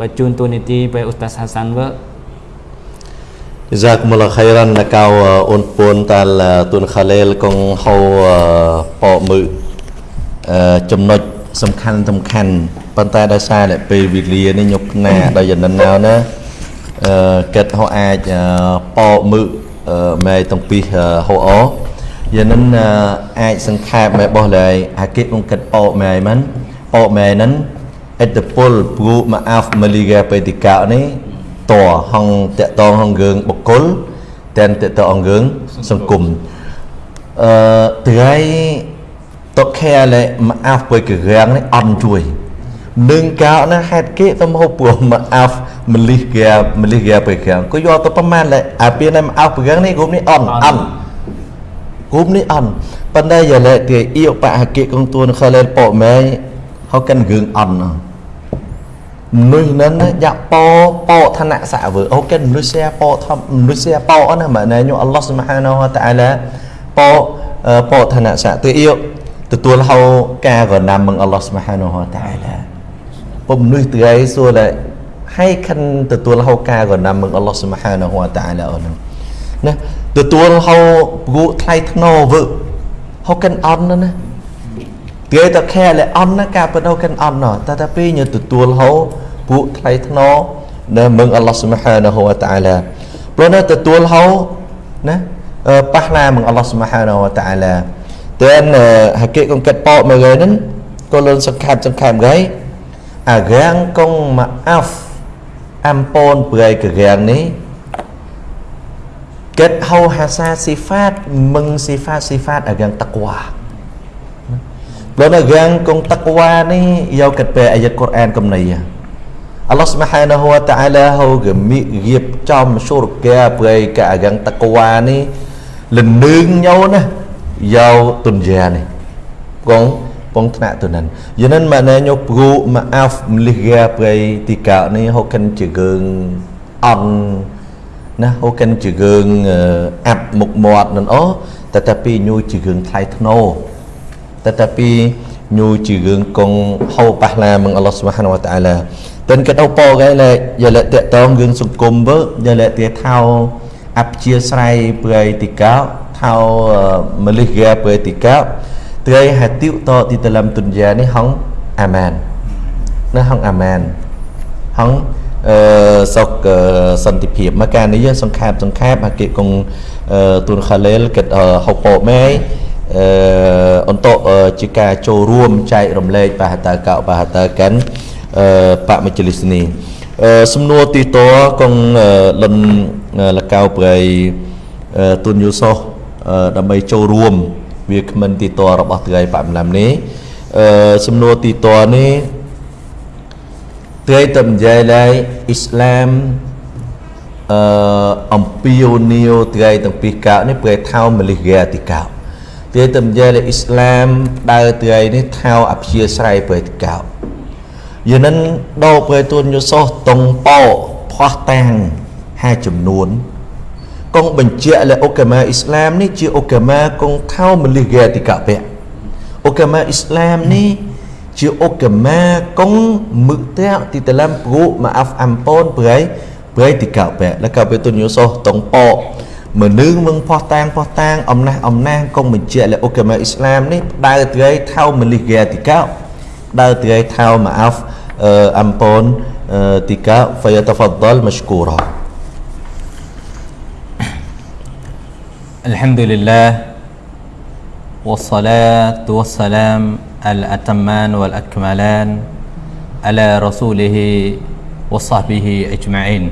បជូនទូនីតិពេលឧស្តាសហាសានវើ Jazakumullah khairan na kau un pun tal tun khalil កងហៅបកមើចំណុចសំខាន់សំខាន់ប៉ុន្តែដោយសារតែពេលវេលានេះញុកណាដល់យ៉ាងណាណាអឺកិតហៅអាចបកមើម៉ែទាំងពីរហៅអយ៉ាងនឹងអាចសង្ខេបម៉ែបោះឡើយអាគិតនឹងកិតបកម៉ែមិនបកម៉ែហ្នឹងអត្តពលព្រោះមកអាហ្វមលីកាបេតិកានេះ តហងតកតងហងរឿងបុគ្គលតែនតកតងរឿងសង្គមអឺត្រៃតខែលែមកអាហ្វបើករាំងនេះអន់ជួយនឹងកោណាហេតុគេទៅមកព្រោះមកអាហ្វមលិះកាមលិះកាបើករាំងក៏យកទៅប្រមាណលែអាពីនេះមកអាហ្វបើករាំងនេះក្រុមនេះអន់អន់ក្រុមនេះអន់ប៉ុន្តែយ៉ាលែទីអ៊ីបហកិកងទួនខលែប៉ម៉ែហៅកាន់រឿងអន់ណា មនុស្សនឹងយ៉ាក់ប៉ប៉ឋានៈសាវើអូគេមនុស្សជាប៉ធំមនុស្សជាប៉ណាម៉ែណែញូអល់ឡោះស៊ុបហានវតាអាឡាប៉ប៉ឋានៈសាទៅអ៊ីទទួលហៅការកណាំមឹងអល់ឡោះស៊ុបហានវតាអាឡាពុំមនុស្សទៅឯសួរតែហើយខិនទទួលហៅការកណាំមឹងអល់ឡោះស៊ុបហានវតាអាឡាអូនណាទទួលហៅព្រោះថ្លៃធ្នូវើហៅកិនអន់ណា គេតខែលអន់ណាការបដោកិនអន់ណតែតែពេលញទទួលហោពួកថ្លៃធ្នូនៅមឹងអល់ឡោះស៊ុបហានហូវតាអាឡាព្រោះនៅទទួលហោណាប៉ះណាមឹងអល់ឡោះស៊ុបហានហូវតាអាឡាតែហកិកងកាត់ប៉មកហើយនឹងក៏លឿនសង្ខាត់សង្ខាត់ហើយអារាំងកងមកអាហ្វអំពូនប្រៃករាំងនេះកិតហៅហាសាស៊ីហ្វាតមឹងស៊ីហ្វាតស៊ីហ្វាតអារាំងតក្វា ព្រោះនៅរាំងកងតក្វានេះយកកាត់ពេលអាយတ်កូរ៉ានកំណីអល់ឡោះស្មហានហូតាអាឡាហូកមីរៀបចំសុរកាប្រៃកាអារាំងតក្វានេះលនឹងញោណាយកទុនយ៉ានេះកងពងថ្នាក់ទៅនឹងយនិនម៉ាណែញោព្រូម៉ាអាហ្វមលិកាប្រៃទីកោនេះហូកិនជាកើងអន់ណាហូកិនជាកើងអាប់មុខមាត់នឹងអូតែតែពីញូជាកើងថ្លៃធ្នូ តែតែពីញូជារឿងកងហៅប៉ះឡាមងអល់ឡោះស៊ុបហានវតាអាឡាតិនគេទៅពោគេលែយ៉ាលែតតងរឿងសង្គមវើយ៉ាលែទាថៅអព្យាស្រ័យប្រៃទីកោថៅមលិកាប្រៃទីកោត្រីហាតិវតទីតលំទុនយ៉ានេះហងអាម៉ានណាហងអាម៉ានហងអឺសុកសន្តិភាពមកការនេះសង្ខេបសង្ខេបអាគេកងទុនខាឡេលគេហៅពោម៉ែ អឺអន្តជាការចូលរួមចែករំលែកបាហតកោបាហតកាន់អឺបមជ្ឈលិសនីអឺសំណួរទីតកងលិនលកៅប្រៃទុនយូសោដើម្បីចូលរួមវាគ្មិនទីតរបស់ត្រីបម្លាំនេះអឺសំណួរទីតនេះត្រីតំនិយាយឡើយអ៊ីស្លាមអឺអំពីវនីវត្រីទាំងពីរកោនេះប្រែថោមលិហ្គាទីកោ គេទៅនិយាយអ៊ីស្លាមដើរទៅឯនេះថៅអភិជាស្រ័យបើកោយនិនដោបើទួនយុសោះតុងប៉ោផោះតាំងហាចំនួនកងបញ្ជាក់លើអូកាម៉ាអ៊ីស្លាមនេះជាអូកាម៉ាកងថៅមលិកេតិកៈពៈអូកាម៉ាអ៊ីស្លាមនេះជាអូកាម៉ាកងមឹកតាទីតឡាំព្រុម៉ាអាហ្វអំពនប្រៃប្រៃតិកៈពៈលកបេតុនយុសោះតុងប៉ោ មនុស្សមឹងផោះតាំងផោះតាំងអំណះអំណាងកងបញ្ជាក់លើអូកាម៉ាអ៊ីស្លាមនេះដើរត្រីថៅមលិហ្គាទីកាដើរត្រីថៅម៉ាអាហ្វអាំប៉នទីកា فيتفضل مشكورا الحمد لله والصلاة والسلام الأتمان والأكملان على رسوله وصحبه أجمعين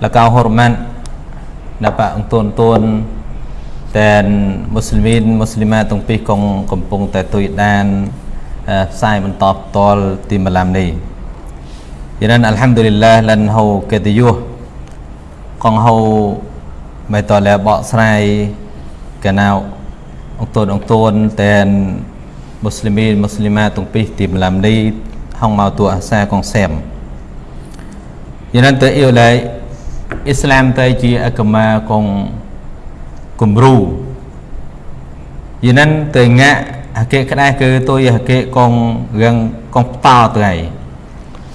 แล้ dapat tuan-tuan តែមូស្លីមីនមូស្លីម៉ាទាំងពីរកងកំពុងតែទួយដានផ្សាយបន្តផ្ទាល់ទីមឡាំនេះយានអាល់ហាំឌូលីឡាលានហូកេតយុះកងហូមេតលែបកស្រាយកណៅអង្គទូនអង្គទូនតែនមូស្លីមីនមូស្លីម៉ាទាំងពីរទីមឡាំនេះហងមកទួអាសាកងសែមយានតើអ៊ីឡៃ អ៊ីស្លាមទៅជាអកមាកងគំរូយិនិនទៅងាក់អកេក្ដេះគឺទុយអកេកងរឿងកងផ្តោទៅហើយ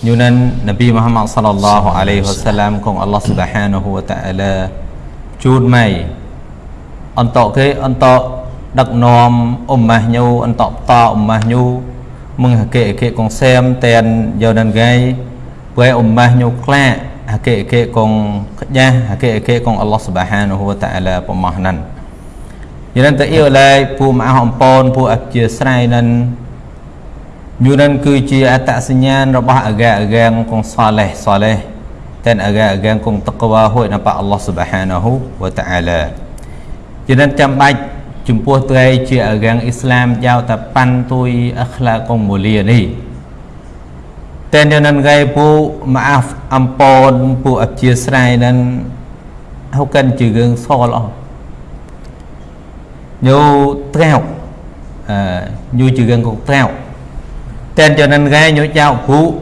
យូនិននប៊ីមូហាម៉ាត់សល្លឡោះអាឡៃហ៊ីវសឡាមកងអល់ឡោះស៊ុបហានហូវតាអាឡាជូតម៉ៃអន្តកគេអន្តកដឹកនាំអ៊ុមម៉ាស់ញូអន្តកតអ៊ុមម៉ាស់ញូមឹងអកេអកេកងសែមតែនយូនិនងៃពេលអ៊ុមម៉ាស់ញូខ្លាក់ អាកេកងខ្ចាស់អាកេអាកេកងអល់ឡោះស៊ុបហានហ៊ូវតាអាឡាប្រម៉ោះណាន់យនឹងទៅអ៊ីវឡៃពូមអះអំពូនពូអជាស្រ័យនឹងយូនឹងគឺជាអត្តសញ្ញាណរបស់អាកាអាកាងកងសាឡេះសាឡេះតែអាកាអាកាងកងតកវ៉ាហួយណាប៉អល់ឡោះស៊ុបហានាហ៊ូវតាអាឡាយនឹងចាំបាច់ចំពោះត្រីជាអាកាងអ៊ីស្លាមយ៉ាវតាប៉ាន់ទុយអខ្លាកងមូលីនេះ តែនៅនឹងគេពូម៉ាហ្វអំពូនពូអជាស្រ័យនឹងហៅកាន់ជារឿងសលអស់ nhu treo à, nhu chữ gần cục treo tên cho nên gai nhu chào phú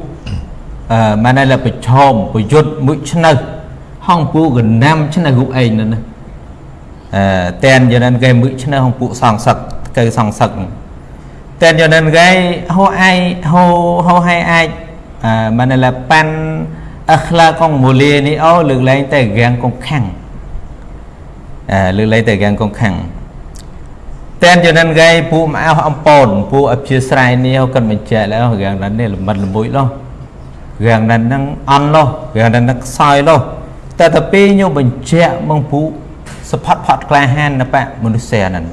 à, mà đây là phải chồm phải chốt mũi chân nơi hong phú gần năm chân này gục ấy nữa à, tên cho nên gai mũi chân nơi hong phú sòng sặc cây sòng sặc tên cho nên gai hô ai hô hô hay ai à, mà này là pan akhla con mùa lia ni ô lực lấy tay gan con khăn à, lực lấy tay gan con khăn តែនយ៉ាងហ្នឹងគេពួកម៉ៅអំពូនពួកអព្យាស្រ័យនេះគាត់បញ្ជាក់แล้วរឿងហ្នឹងនេះល្មិតល្មួយលោះរឿងហ្នឹងហ្នឹងអន់លោះរឿងហ្នឹងហ្នឹងខ្សោយលោះតែទៅពេលខ្ញុំបញ្ជាក់មកពួកសផាត់ផាត់ក្លាហានណាប៉មនុស្សហ្នឹង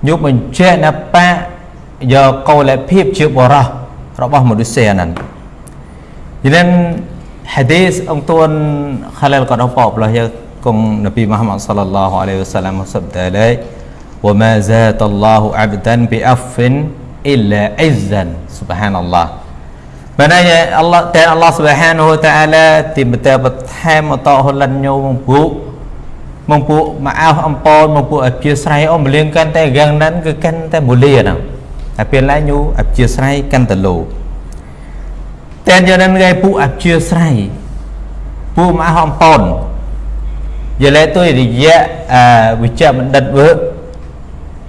ខ្ញុំបញ្ជាក់ណាប៉យកកោលភាពជាបរោះរបស់មនុស្សហ្នឹង Jadi hadis ang tuan khalal qad apa belah ya kum Nabi Muhammad sallallahu alaihi wasallam sabda lai wa ma zata Allah 'abdan bi affin illa 'izzan subhanallah Maknanya Allah dan Allah Subhanahu wa taala tiba-tiba bertam atau holan nyu mempuk mempuk maaf ampun mempuk abjasrai om beleng kan te gang nan ke kan te mulia nang tapi lain nyu abjasrai kan te lo តែយកនឹងគេពួកអព្យាស្រ័យពួកមហាហំប៉នយលេទុយរយៈអវិជ្ជបណ្ឌិតវើ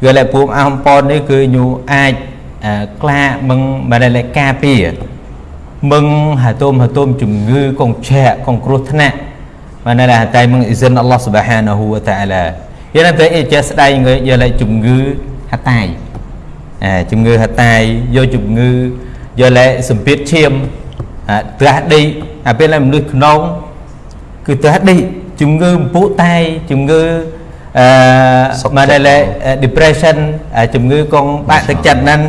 យលេពួកមហាហំប៉ននេះគឺញូអាចក្លាមឹងបានលេកាពីមឹងហាតុមហាតុមជំងឺកងឆែកកងគ្រោះថ្នាក់បានលេតែមឹងអ៊ីសិនអល់ឡោះស៊ុបហានហ៊ូវតាអាឡាយលេតែអ៊ីចេស្ដៃយលេជំងឺហតាយជំងឺហតាយយកជំងឺយលេសម្ពាធឈាម ត្រាស់ដេកអាពេលមនុស្សក្នុងគឺត្រាស់ដេកជំងឺពុតែជំងឺអឺមកដែល depression ជំងឺកងបាក់ទឹកចិត្តហ្នឹង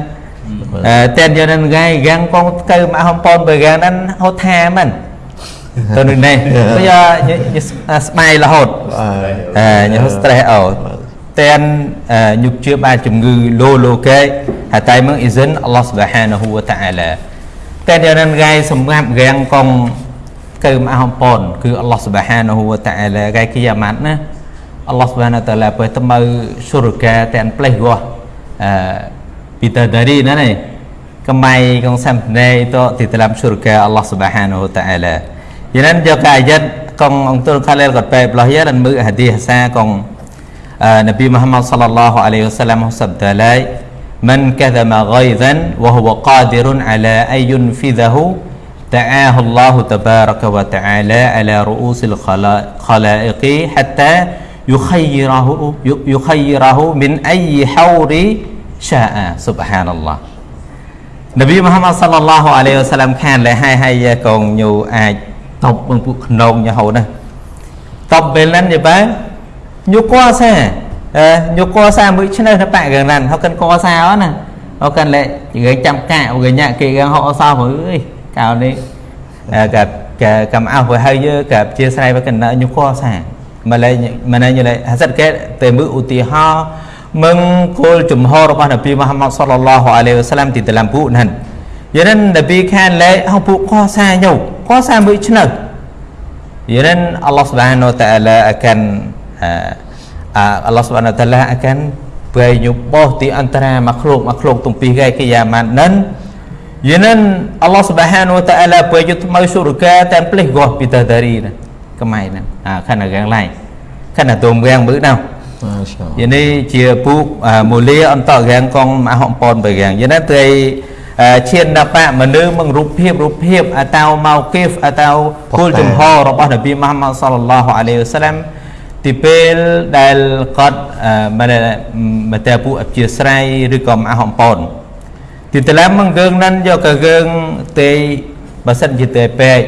តែយកនឹងថ្ងៃយ៉ាងកងកើមកហំប៉ុនបើយ៉ាងហ្នឹងហត់ថាមិនទៅនឹងនេះយកស្បាយរហូតអឺយក stress អោតែនញុកជឿបានជំងឺលោលោកេហើយតែមើ ងអ៊ីសិនអល់ឡោះសុបហានហ៊ូវតាអាឡាតែយកនឹងថ្ងៃសម្រាប់រាងកងកើមកហំប៉ុនគឺអល់ឡោះសុបហានហ៊ូវតាអាឡាថ្ងៃគីយ៉ាម៉ាត់ណា Allah Subhanahu wa taala apa temau surga dan pleh gua bidadari nane kemai kong sampai itu di dalam surga Allah Subhanahu wa taala. Jadi juga ayat kong untuk kalian kot baik belah ya dan mu hadis sa kong Nabi Muhammad sallallahu alaihi wasallam sabda lai man kadhama ghaidhan wa huwa qadirun ala ay yunfidhahu دعاه الله تبارك وتعالى على رؤوس الخلائق حتى يخيره يخيره من أي حور شاء سبحان الله នប៊ីមហាម៉ាត់សល្លឡោះអាឡៃវសាឡាំខានលែហើយហើយកងញូអាចតបបងពួកខ្នងញហូណាតបពេលហ្នឹងយបែញូកោសា អឺញូកោសាមួយឆ្នៅទៅបាក់កងណានហៅកិនកោសាអណាហៅកិនលែយើងចាំកាកវិញគេកងហៅអសោអើយកៅនេះកាកំអោបើហើយយើកាជាស្រ័យបើកិនញូកោសាម្លេះម្លេះយលេហាសិតគេតែមើលឧទាហរណ៍ mengkul jumhur របស់នប៊ីមូហាម៉ាត់សល្លឡោះអាឡៃវ៉ាសាឡាំទី dalam buku nan យានិននប៊ីខានលែហៅពួកកសាយោកសាមួយឆ្នៅយានិនអល់ឡោះសុបហានវតាអាឡា akan អល់ឡោះសុ បហានវតាអាឡា akan ពេលញុបោះទីអន្តរាមកឃ្លោកមកឃ្លោកទំពីគេគេយ៉ាម៉ាននឹងយានិនអល់ឡោះសុបហានវតាអាឡាពេលយុថ្មីសុរកាតែផ្លេះកោះពីតដារីណាកម៉ៃណាអាខានកាងឡៃខានតុំវាងមើលណៅ Jadi ni chia pu mulia untuk gang kong mahok pon bagang. Jadi nanti ឈានដល់បាក់មនុស្សមករូបភាពរូបភាពអតៅម៉ៅគីហ្វអតៅគោលចំហរបស់នប៊ីមហាម៉ាត់សល្លឡោះអាឡៃវសាឡាំ ទីពេលដែលគាត់មិនមកតែពួកអព្យាស្រ័យឬក៏មហំប៉ុនទីតឡាំមកយើងនឹងយកកយើងទេបើសិនជាទេពេក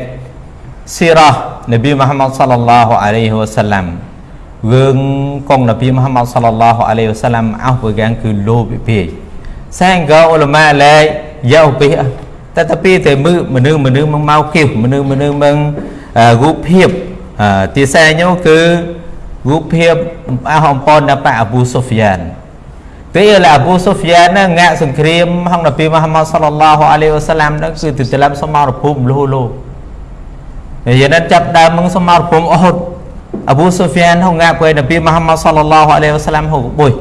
ស៊ីរ៉ានប៊ីមហាម៉ាត់សល្លឡោះអាឡៃវសាឡាំ gương con Nabi Muhammad sallallahu alaihi wasallam au pegang ke lo pi sehingga ulama lai jauh pi tetapi តែមើលមនុស្សមនុស្សមកមកគៀវមនុស្សមនុស្សមករូបភាពទីសែញគឺ រូបភាពអស់អំពនដល់ប៉អាប៊ូសូហ្វយ៉ានពេលអាប៊ូសូហ្វយ៉ានហ្នឹងងាក់សង្គ្រាមហងនប៊ីមហាម៉ាត់សល្លឡោះអាឡៃវ៉ាសាឡាំហ្នឹងគឺទៅតាមសមរភូមិលោលោហើយយ៉ាងណាចាប់ដើមមកសមរភូមិអ៊ុហុត Abu Sufyan hong ngap với Nabi Muhammad sallallahu alaihi wasallam hong bùi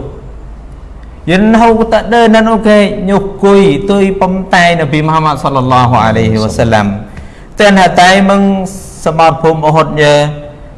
Yin hong ta đơ nên ok nhục cùi tôi bấm tay Nabi Muhammad sallallahu alaihi wasallam Tên hạ tay mừng Samar phum Uhud nhờ Cứ Samar phum Ahzab Gai Khantab Gai con Phong Mushrikin Phong nhục tam Qabilah Qabilah Untuk cái Untuk Mày ម្សៅហងនប៊ីមូហាម៉ាត់សល្លឡោះអាឡៃវ៉ាសាឡាមតែនអាកាអាកាអ៊ីស្លាមនឹងតទី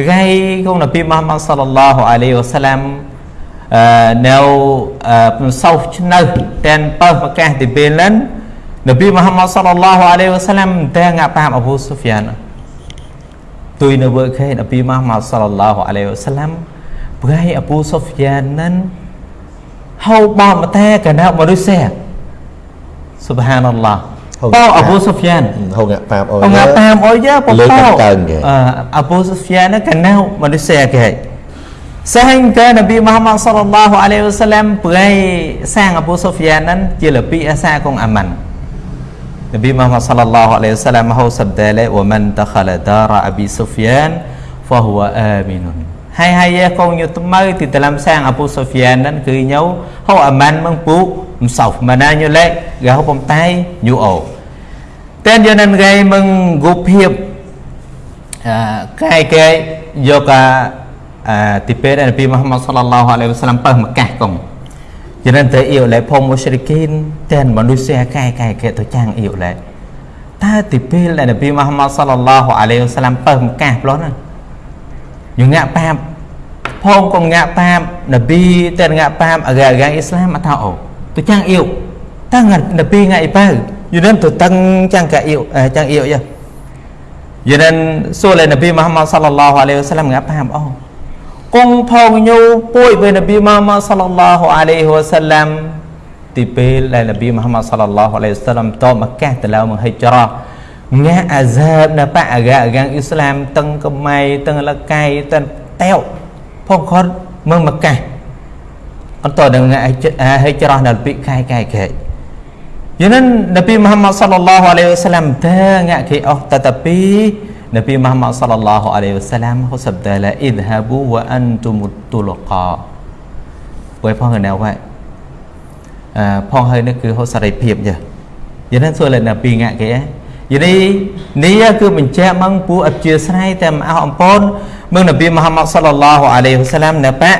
រៃអប៊ូសូហ្វយ៉ាននឹងហៅបមតែកណៅមនុស្សសុបហានអល់ឡោះបោអប៊ូសូហ្វយ៉ានហៅងាក់ប៉ាបអូយងាក់ប៉ាបអូយប បោអប៊ូសូហ្វយ៉ានកណៅមនុស្សគេ sehingga Nabi Muhammad sallallahu alaihi wasallam ប្រៃសាងអប៊ូសូហ្វយ៉ាននឹងជាលពីអាសាកងអាម៉ាន់ Nabi Muhammad sallallahu alaihi wasallam hau sabda le wa man dakhala dara Abi Sufyan fa huwa aminun ហើយហើយកងយុថ្មីទីតាមសាងអពូសូហ្វយ៉ានហ្នឹងគឺញោហៅអាម៉ាន់មងពូមិនសោហ្មាណាញោលេកហៅបំតៃញូអូតែនយនឹងគេមងគូភាពអកាយគេយកអាទីពេលនប៊ីមូហាម៉ាត់សល្លឡោះអាឡៃវ៉ាសាឡាំបើមកកាសកង cho nên tới yêu lại phong musyrikin tên manusia kai kai ke to chang yêu lại ta ti pil lại Nabi Muhammad sallallahu alaihi wasallam បើមកកាសប្លោះណា យងាក់ប៉ាបផងក៏ងាក់ប៉ាបនប៊ីតែងាក់ប៉ាបអាកាអ៊ីស្លាមអត់ថាអូទៅចាំងអ៊ីវតាំងនប៊ីងាក់អ៊ីប៉ៅយូនទៅតាំងចាំងកាអ៊ីវចាំងអ៊ីវយ៉ាយូនសូលនប៊ីមូហាម៉ាត់សល្លឡោះអាឡៃហ៊ីវសឡាមងាក់ប៉ាបអូគង់ផងញូពួយពេលនប៊ីម៉ាម៉ាសល្លឡោះអាឡៃហ៊ីវ៉ាសាឡាំទីពេលដែលនប៊ីម៉ាម៉ាសល្លឡោះអាឡៃហ៊ីវ៉ាសាឡាំតមកកាសទៅលើមកហិចរ៉ា ងាអាសាបនៅបាក់អាកាអាកាអ៊ីស្លាមតឹងកំៃតឹងលកៃតឹងតែវផងគាត់មើលមកកាសអត់តដល់ងាហិចរ៉ានៅពីកាយកាយកាយយ Jadi Nabi Muhammad sallallahu alaihi wasallam tengok ke oh tetapi Nabi Muhammad sallallahu alaihi wasallam เขาสับแต่ละ idhabu wa antum tulaqa ไว้พ่อกันแนวไว้อ่าพ่อให้นี่คือเขาสารเพียบจ้ะយ៉ាងนั้นส่วนเลยណាពីងាក់គេ យ៉ាងនេះនេះគឺបញ្ជាក់មកពូអព្យាស្រ័យតែមកអស់អំពូនមើលនប៊ីមូហាម៉ាត់សល្លឡោះអាឡៃហ៊ីវ៉ាសាឡាមណបា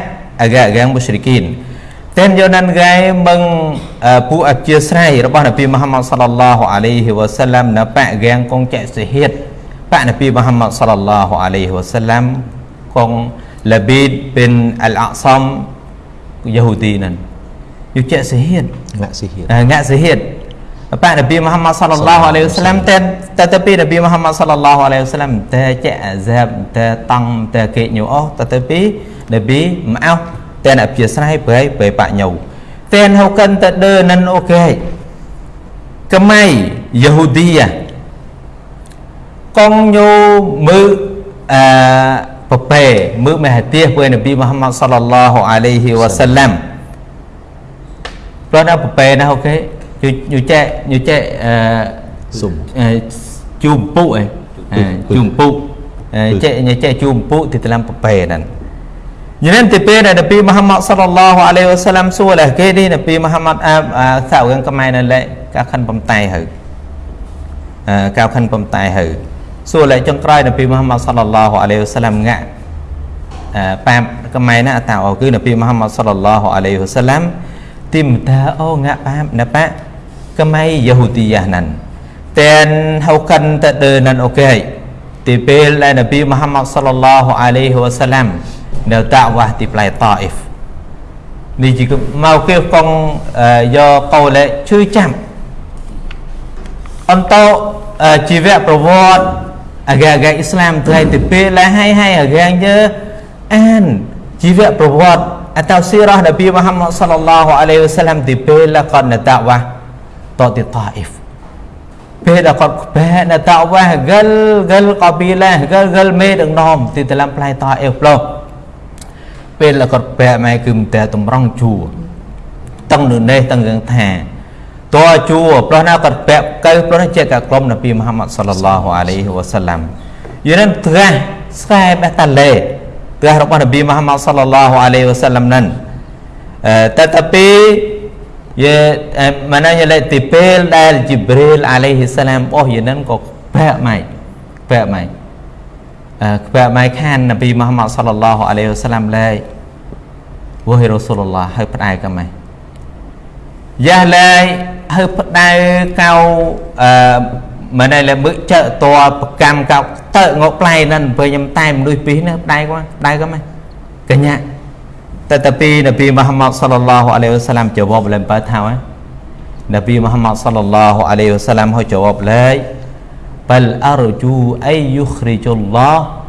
អាកាកាងមុស្រិគីនតែយកណានកាយមងពូអព្យាស្រ័យរបស់នប៊ីមូហាម៉ាត់សល្លឡោះអាឡៃហ៊ីវ៉ាសាឡាមណបាកាងកងចែកសិហិតបាក់នប៊ីមូហាម៉ាត់សល្លឡោះអាឡៃហ៊ីវ៉ាសាឡាមកងឡាប៊ីតប៊ីនអលអាក់សំយហូឌីនឹងយកចែកសិហិត ngak sihir ngak sihir Pak Nabi Muhammad sallallahu alaihi wasallam តែតែពី Nabi Muhammad sallallahu alaihi wasallam តែចាក់អាសាបតែតង់តែគេញូអស់តែពី Nabi មកអោតែអ្នកជាស្រ័យប្រៃប្រៃបាក់ញូតែហៅកិនតែដើនិនអូខេកម៉ៃយហូឌីយ៉ាកងញូមើអឺប្រពេមើមហាទាពេល Nabi Muhammad sallallahu alaihi wasallam ព្រោះដល់ប្រពេណាអូខេ ញូចែញូចែអឺ sum ជូមពុអីជូមពុចេញចេជូមពុទីតាមប្រពេហ្នឹងញ៉ាំទីពេលដែលនប៊ីមហាម៉ាត់សល្លឡោះអាឡៃវ៉ាសាឡាំសួរលះគេនេះនប៊ីមហាម៉ាត់អាសាវងកំៃនៅលេកាខាន់បំតៃហើយអឺកៅខាន់បំតៃហើយសួរលេចុងក្រោយនប៊ីមហាម៉ាត់សល្លឡោះអាឡៃវ៉ាសាឡាំងាក់អឺប៉ាបកំៃណាតាអូគឺនប៊ីមហាម៉ាត់សល្លឡោះអាឡៃវ៉ាសាឡាំទីមតាអូងាក់ប៉ាបណាប៉ា kemai Yahudiyah nan dan haukan tak ada nan okey tipil lai Nabi Muhammad sallallahu alaihi wasallam នៅតាវ៉ាស់ទីផ្លែតអ៊ីហ្វនេះជាមកគេកងយកកោលេជួយចាំអន្តោជីវៈប្រវត្តិអាកាកាអ៊ីស្លាមថ្ងៃទីពេលឡាហើយហើ ត្តិអតោស៊ីរ៉ះនប៊ីមូហាម៉ាត់សល្លឡោះអាឡៃហ៊ីវ៉ាសាឡាំទីពេលឡាកតនតាវ៉ាតទីតាអ៊ីហ្វពេលដែលគាត់ខ្បែនៅតាវ៉ាហ្គលហ្គលកប៊ីឡាហ្គលហ្គលមេដឹកនាំទីតឡាំផ្លៃតាអ៊ីហ្វឡោពេលដែលគាត់បែម៉ែគឺមិនតែតម្រង់ជួតឹងនៅនេះតឹងរឿងថាតើជួព្រោះណាគាត់បែកកៅព្រោះនេះជាកក្រុមនប៊ីមូហាម៉ាត់សល្លឡោះអាឡៃហ៊ីវ៉ាសាឡាំយូរនឹងត្រាស់ស្កែបេះតាលេត្រាស់របស់នប៊ីមូហាម៉ាត់សល្លឡោះអាឡៃហ៊ីវ៉ាសាឡាំនឹងតែតែពី ya maknanya lai tipil dari Jibril alaihi salam oh ya nan có khỏe mày khỏe mày khỏe mày khan Nabi Muhammad sallallahu alaihi wasallam lai wahai Rasulullah ហើយផ្ដាយក៏ម៉េចយ៉ាឡើយហើយផ្ដាយកៅអឺមិនដែលមើលចើតប្រកម្មកៅទៅងកផ្លែហ្នឹងពេលខ្ញុំតែមនុស្សពីរនេះផ្ដាយក៏ផ្ដាយក៏ម៉េចកញ្ញា tetapi Nabi Muhammad sallallahu alaihi wasallam jawab lempar tahu eh? Nabi Muhammad sallallahu alaihi wasallam ho jawab lai bal arju ay yukhrijullah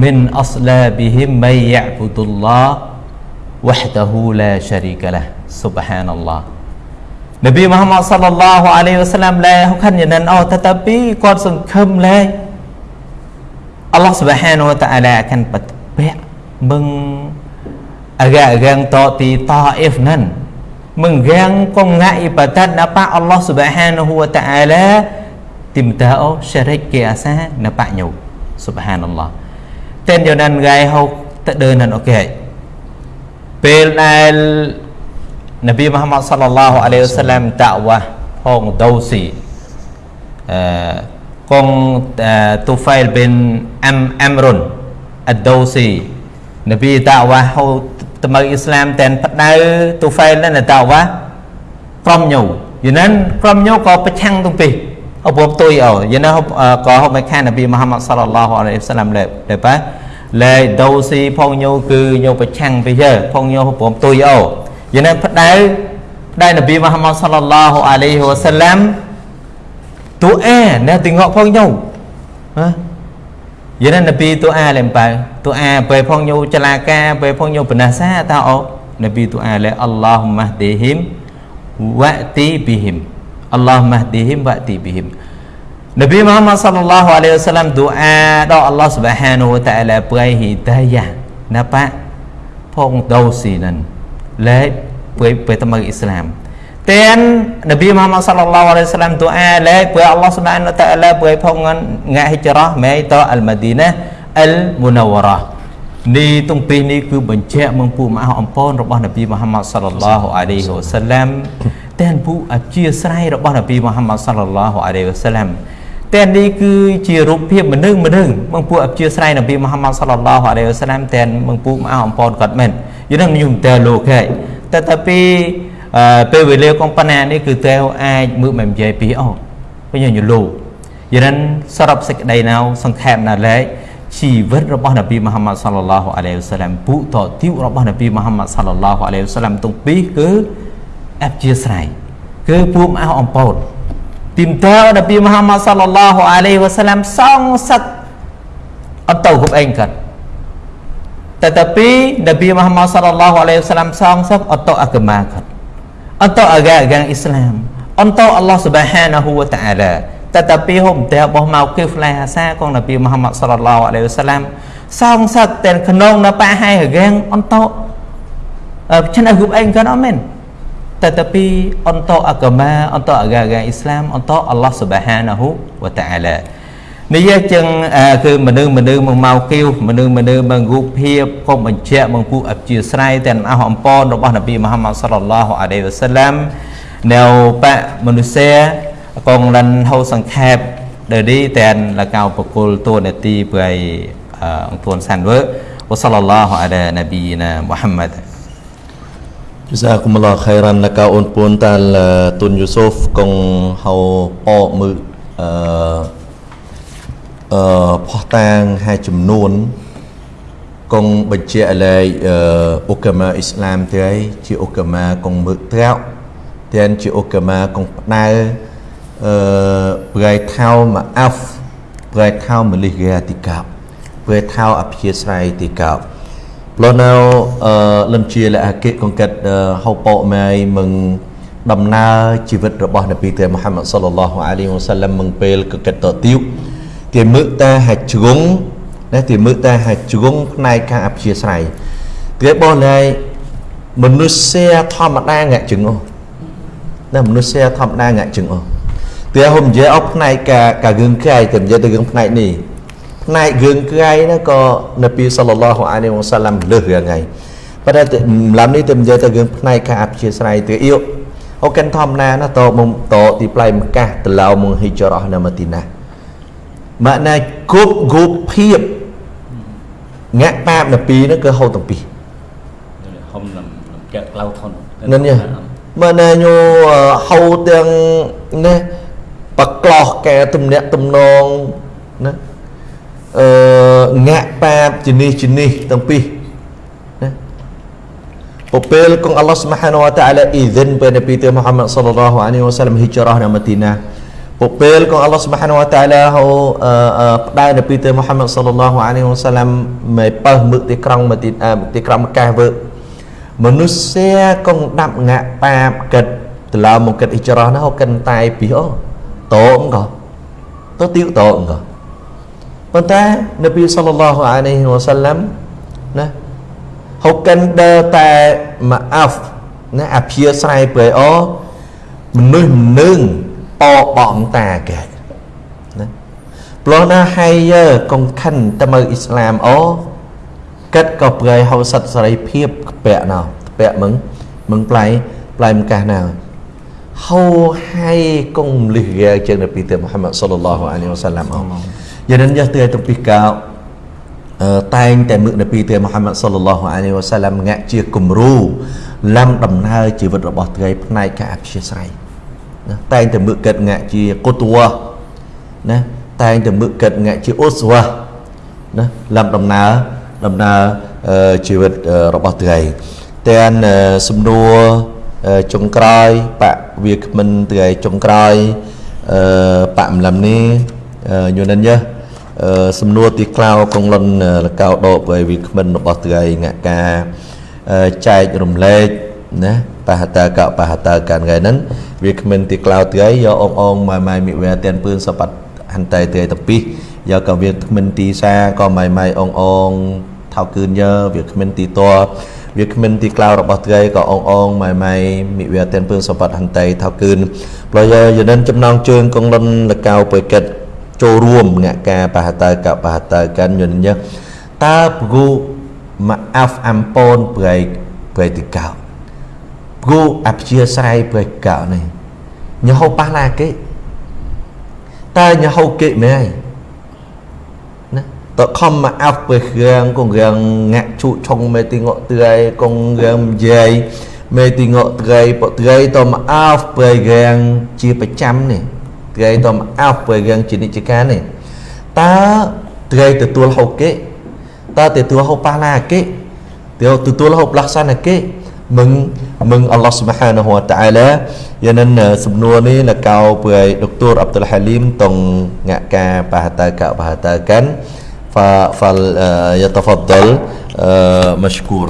min aslabihim may ya'budullah wahdahu la syarika lah subhanallah Nabi Muhammad sallallahu alaihi wasallam លែហខាន់យ៉ាងណាអូ tetapi គាត់សង្ឃឹមលែអល់ឡោះ Subhanahu wa ta'ala អា kan បិទពាក់មឹង agak-agak ti taif nan menggang konga ibadat napa Allah Subhanahu wa taala timtao syarik ke asa napa nyu subhanallah tên cho nên gai hau ta đơn nan ok ពេលដែលនប៊ីមូហាម៉ាត់សល្លឡោះអាឡៃហ៊ីវសា ឡាមតាវ៉ាផងដូស៊ីអឺកងទូហ្វៃលប៊ីនអាំអាំរុនអដូស៊ីនប៊ីតាវ៉ាហៅត្មើអ៊ីស្លាមតែនផ្ដៅទូហ្វែលនៅតាវ៉ាក្រុមញូយូណានក្រុមញូក៏ប្រឆាំងទាំងពីរអពុបទុយអូយូណាក៏ហូបមិនខាននប៊ីមូហាម៉ាត់សល្លឡោះអាឡៃហ៊ីវសាឡាមលេលេប៉ាលេដូស៊ីផងញូគឺញូប្រឆាំងពីយើផងញូព្រមទុយអូយូណានផ្ដៅផ្ដៅនប៊ីមូហាម៉ាត់សល្លឡោះអាឡៃហ៊ីវសាឡាមទូអែណែទីងក់ផងញូហ៎ vậy nên Nabi tu a làm bài tu a về phong nhu chalaka về phong nhu penasa tao Nabi tu a le Allahumma hdihim wa'ti bihim Allahumma hdihim wa'ti bihim Nabi Muhammad sallallahu alaihi wasallam doa đó Allah subhanahu wa ta'ala beri hidayah napa phong đâu xì nần lễ với với tâm Islam dan Nabi Muhammad sallallahu alaihi wasallam doa le pu Allah Subhanahu wa taala pu phong ngak hijrah mai to al Madinah al Munawwarah នេះតុងពីរនេះគឺបញ្ជាក់មងពូមហអំពនរបស់នប៊ីមូហាម៉ាត់សល្លឡោះអាឡៃហ៊ីវ៉ាសាឡាំតែនពូអធិស្ស្រ័យរបស់នប៊ីមូហាម៉ាត់សល្លឡោះអាឡៃហ៊ីវ៉ាសាឡាំតែនេះគឺជារូបភាពមនុស្សម្នឹងមងពូអធិស្ស្រ័យនប៊ីមូហាម៉ាត់សល្លឡោះអាឡៃហ៊ីវ៉ាសាឡាំតែនមងពូមហអំពនគាត់មែនយល់ខ្ញុំតែលោកហើយតែតែពី ពេលវេលាកំប៉ុណ្ណានេះគឺតែអាចមើលមិននិយាយពីអូវិញញលោកយានសរុបសេចក្តីណៅសង្ខេបណាឡែកជីវិតរបស់នប៊ីមហាម៉ាត់សាឡឡោះអាឡៃហ៊ីវសាឡាំពុតទីវរបស់នប៊ីមហាម៉ាត់សាឡឡោះអាឡៃហ៊ីវសាឡាំទាំងពីរគឺអបជាស្រ័យគឺពួកអោអំពតទីមតើនប៊ីមហាម៉ាត់សាឡឡោះអាឡៃហ៊ីវសាឡាំសងសឹកអត់ទៅគ្រប់អេងកាត់តែតែពីនប៊ីមហាម៉ាត់សាឡ ឡោះអាឡៃហ៊ីវសាឡាំសងសឹកអត់ទៅអកមាកាត់ atau agak-agak Islam untuk Allah Subhanahu wa taala tetapi hôm តែបោះមកគីហ្វឡាសាកងនប៊ីមូហាម៉ាត់សល្លឡោះអាឡៃហ៊ីវសាឡាំសងសឹកតែក្នុងនៅប៉ះហើយរាងអន្តោឆ្នះគ្រប់ឯងក៏អត់មែន tetapi untuk agama untuk agama Islam untuk Allah Subhanahu wa taala នេះចឹងគឺមនុស្សមនុស្សមកមកគៀវមនុស្សមនុស្សមករូបភាពកុំបញ្ជាក់មកពួកអព្យាស្រ័យទាំងអស់អំពររបស់នប៊ីមូហាម៉ាត់សល្លឡោះអាឡៃវ៉ាសាឡាំនៅបៈមនុស្សកងលិនហៅសង្ខេបដែលនេះតែនលកៅបកុលតួនាទីព្រៃអង្គទួនសានវើវ៉ាសល្លឡោះអាឡានប៊ីណាមូហាម៉ាត់ Jazakumullah khairan laka un pun tal tun Yusuf kong hau po mự uh, អឺ ផោះតាងហើយចំនួនកងបញ្ជាក់លើអឺអូកាម៉ាអ៊ីស្លាមទេជាអូកាម៉ាកងមើកត្រោទាំងជាអូកាម៉ាកងផ្ដៅអឺប្រៃថៅមកអាហ្វប្រៃថៅមលិកាទីកាប់ប្រៃថៅអភិស្រ័យទីកាប់ព្រោះនៅអឺលំជាលអកិកងកាត់ហៅបោម៉ៃមឹងដំណើរជីវិតរបស់នប៊ីទេមូហាម៉ាត់សល្លឡោះអាឡៃហ៊ីវ៉ាសាឡាំមឹងពេលកកិតតទៀវ គេមើលតែហាជ្រុងណាគេមើលតែហាជ្រុងផ្នែកខាងអព្យាស្រ័យគេបោះណៃមនុស្សធម្មតាងាក់ជឹងអូណាមនុស្សធម្មតាងាក់ជឹងអូតែហុំនិយាយអត់ផ្នែកកាការឿងក្រៃតែនិយាយទៅរឿងផ្នែកនេះផ្នែករឿងក្រៃណាក៏នប៊ីសល្លឡោះអាឡៃហ៊ីវ៉ាសាឡាំលើសរឿងហ្នឹងប៉ុន្តែឡាំនេះទៅនិយាយទៅរឿងផ្នែកខាងអព្យាស្រ័យទៅអ៊ីអូកិនធម្មតាណាតមុំតទីផ្លៃម្កាសទៅឡៅមុងហ៊ីចរ៉ះនៅម៉ាទីណា មកណែគ្រប់គ្រប់ភាពងាក់ប៉ាបនៅពីនោះគឺហូតទាំងពីរហុំលំចាក់ក្លៅធននឹងនេះមកណែញោហៅទាំងនេះបក្លោះកែទំនាក់ទំនងណាអឺងាក់ប៉ាបជំនេះជំនេះទាំងពីរណាពពេលគង់អល់ឡោះស្មហានវតាអាឡាអ៊ីសិន ពេលនប៊ីទមូហាម៉ាត់សល្លឡោះអាឡៃហ៊ីវ៉ាសាឡាំហ៊ីចរ៉ះនៅម៉ាទីណាពួកពេលក៏អល់ឡោះសុបហានវតាឡាហៅផ្ដែនពីទៅមូហាម៉ាត់សល្លឡោះអាឡៃហ៊ីវ៉ាសាឡាំមេបើមឹកទីក្រុងទីទីក្រុងកាសវើមនុស្សកងដាប់ងាក់ប៉ាបកិតតឡៅមកកិតអ៊ីច្រោះណាហៅកិនតែពីអូតោងក៏ទៅទីតោងក៏ប៉ុន្តែនប៊ីសល្លឡោះអាឡៃហ៊ីវ៉ាសាឡាំណាហៅកិនដើតែម៉ាអាហ្វណាអភិស្រ័យព្រៃអូមនុស្សនឹង អបងតាគេណាព្រោះណាហើយយើកុំខិនទៅមើលអ៊ីស្លាមអូកិតក៏ប្រៃហៅសិទ្ធសេរីភាពពាក់ណោពាក់មឹងមឹងផ្លៃផ្លៃម្កាសណៅហៅហើយកុំលិះរាជាងនប៊ីទេមូហាម៉ាត់សល្លឡោះអាឡៃហ៊ីវ៉ាសាឡាំអូយ៉ាងនេះយកទៅទៅពីកោតែងតែមឹកនប៊ីទេមូហាម៉ាត់សល្លឡោះអាឡៃហ៊ីវ៉ាសាឡាំងាក់ជាគំរូលំដំណើរជីវិតរបស់ត្រីផ្នែកការអព្យាស្រ័យ ណាតែងតែមើលកិតងាក់ជាកុតវៈណាតែងតែមើលកិតងាក់ជាអ៊ុសវៈណាលំដំណើរដំណើរជីវិតរបស់ត្រីទាំងសំណួរចុងក្រោយបកវាគ្មិនត្រីចុងក្រោយអឺបកម្លឹមនេះយល់និនយើសំណួរទីក្លៅកងលុនលកៅដកវាគ្មិនរបស់ត្រីងាក់ការចែករំលែកណា បហតាកបហតាកានថ្ងៃហ្នឹងវាគ្មានទីក្លោថ្ងៃយកអងអងម៉ៃម៉ៃមិវែតែនពឿនសបាត់ហន្តែទេតពីយកក៏វាគ្មានទីសាក៏ម៉ៃម៉ៃអងអងថៅគឿនយើវាគ្មានទីតវាគ្មានទីក្លោរបស់ត្រីក៏អងអងម៉ៃម៉ៃមិវាទិនពឿងសម្បត្តិហន្តីថោគឺនប្រយោយនិនចំណងជើងកងលុនលកៅបិកិតចូលរួមងាក់ការបហតើកបហតើកាន់យន្តញតើព្រោះមកអាហ្វអំពូនប្រៃប្រៃទីកៅ ព្រោះអព្យាស្រ័យប្រៃកៅនេះញហូប៉ះឡាគេតើញហូគេមែនណាតខំមកអាប់ពេលរៀងគងរៀងងាក់ជូឆុងមេទីងក់ត្រីគងរៀងយាយមេទីងក់ត្រីពត្រីតមកអាប់ពេលរៀងជាប្រចាំនេះត្រីតមកអាប់ពេលរៀងជានិច្ចកាលនេះតើត្រីទទួលហូគេតើទទួលហូប៉ះឡាគេទទួលហូផ្លាស់សានគេ មឹងមឹងអល់ឡោះស៊ុបហានហូវតាអាឡាយ៉ាងនឹងសំណួរនេះលកៅព្រៃដុកទ័រអាប់តុលហាលីមតុងងាក់ការបហតាកបហតាកាន់ فليتفضل مشكور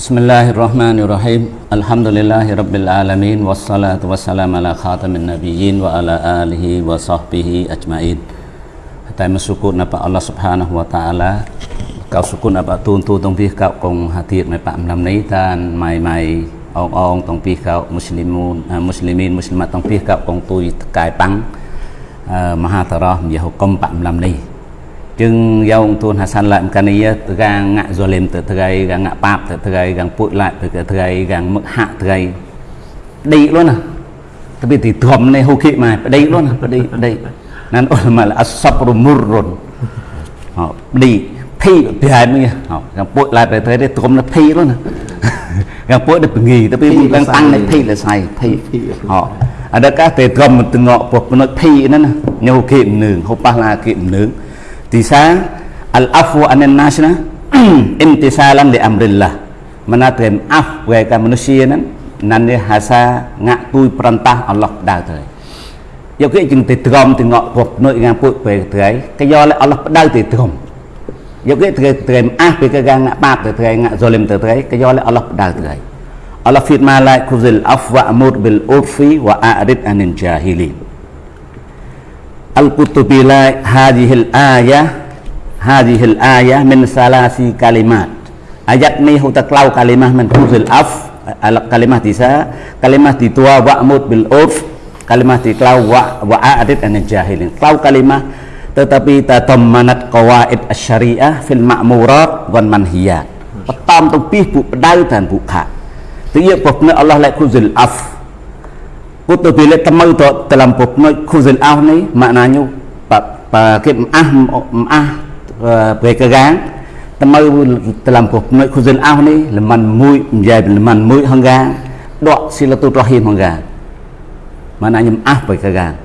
بسم الله الرحمن الرحيم الحمد لله رب العالمين والصلاة والسلام على خاتم النبيين وعلى آله وصحبه أجمعين តែមកសុគតនៅព្រះអល់ឡោះសុបហានហូវតាអាឡាកៅសុគតនៅព្រះទូនទូតងពីកៅកងហាទៀតនៅព្រះអំណាំនេះតានម៉ៃម៉ៃអងអងតងពីកៅមូស្លីមូនមូស្លីមីនមូស្លីម៉ាត់តងពីកៅកងទុយកាយប៉ាំងមហាតរោះយហុកុំ ព្រះអំណាំនេះ chừng dòng tuôn hà san lại cái này từ gang ngạ rồi lên từ từ gây gang ngạ bạc từ từ gây gang bụi lại từ từ gây gang mức hạ từ gây đi luôn à tapi bị thì thòm này hô kỵ mà đi luôn à đi đi nên ôi mà là asapru murrun họ đi thi thì hai mươi họ gang bụi lại từ từ đây thòm là thi luôn à gang bụi được nghỉ tapi đang tăng này thi là sai thi họ ada các tề thòm từ ngọ buộc nó thi nữa nè nhau kiệm nương hô pa la kiệm nương Tisa al-afwu anin nasna imtisalan li amrillah. Menatem af mereka manusia nan nan dia hasa ngak tui perintah Allah dah tu. Ya ke jeng te trom te ngok pop noi ngang put pe trai, ke yo le Allah dah te trom. Ya ke te trem ah pe ke gang ngak pap te trai ngak zalim te trai, ke yo le Allah dah trai. Allah firman la kuzil afwa amur bil urfi wa a'rid anil jahilin. Al-Qutubi la hadhil ayah hadhil ayah min salasi kalimat ayat ni hu taklau kalimah min kuzil af al kalimah tisa kalimah ditua wa'mud bil urf kalimah diklau wa wa a'rid an jahilin klau kalimah tetapi tatammanat qawaid asy-syariah fil ma'murat wan manhiyat បតំទៅពីពួកបដៅតាមពួកខាទី យកពុកនៅអល់ឡោះលែកគូសិលអាហ្វ Kutu bila temau tu dalam pokok kuzil ah ni maknanya pak pak kita ah ah berkegang temau dalam pokok kuzil ah ni leman mui menjadi leman mui hangga dok silaturahim hangga maknanya ah berkegang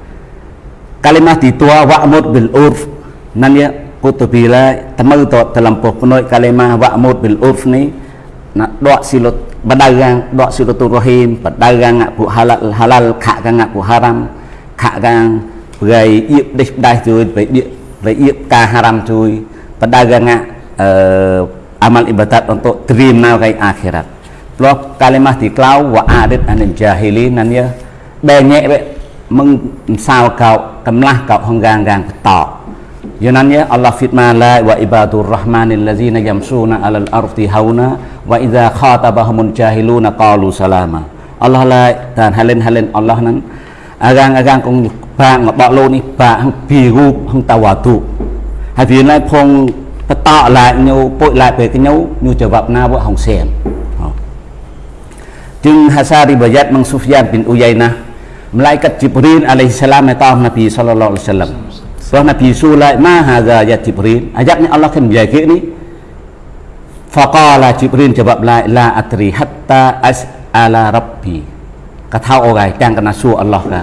kalimah ditua wa'mud bil urf nanya kutu bila temau tu dalam pokok kalimah wa'mud bil urf ni nak dok silat berdagang dok silaturahim berdagang ngak pu halal halal khak kang ngak pu haram khak kang gai yip dis dai chui bai dia bai yip ka haram chui berdagang ngak uh, amal ibadat untuk terima kai akhirat Loh kalimah diklau wa adit anil jahili nan ya bè nhẹ vậy mừng sao cậu cầm lah cậu hong gang gang tỏ Yunannya Allah firman la wa ibadur rahmanil ladzina yamsuna 'alal ardi hauna wa idza khatabahumul jahiluna qalu salama. Allah la dan halen halen Allah nan agang agang kong ba ngọ bọ lô ni ba hang pi gu hang tawatu phía lại phong lại nhau bội lại về cái nhau như trở vập na vợ hồng xem Jeng Hasari Bayat Mang Sufyan bin Uyainah Malaikat Jibril alaihi salam Nabi sallallahu alaihi wasallam Soal Nabi Sulai ma hadza ya Jibril. Ayatnya Allah kan menjaga ini. Faqala Jibril jawab la la atri hatta as'ala rabbi. Kata orang yang kena su Allah ka.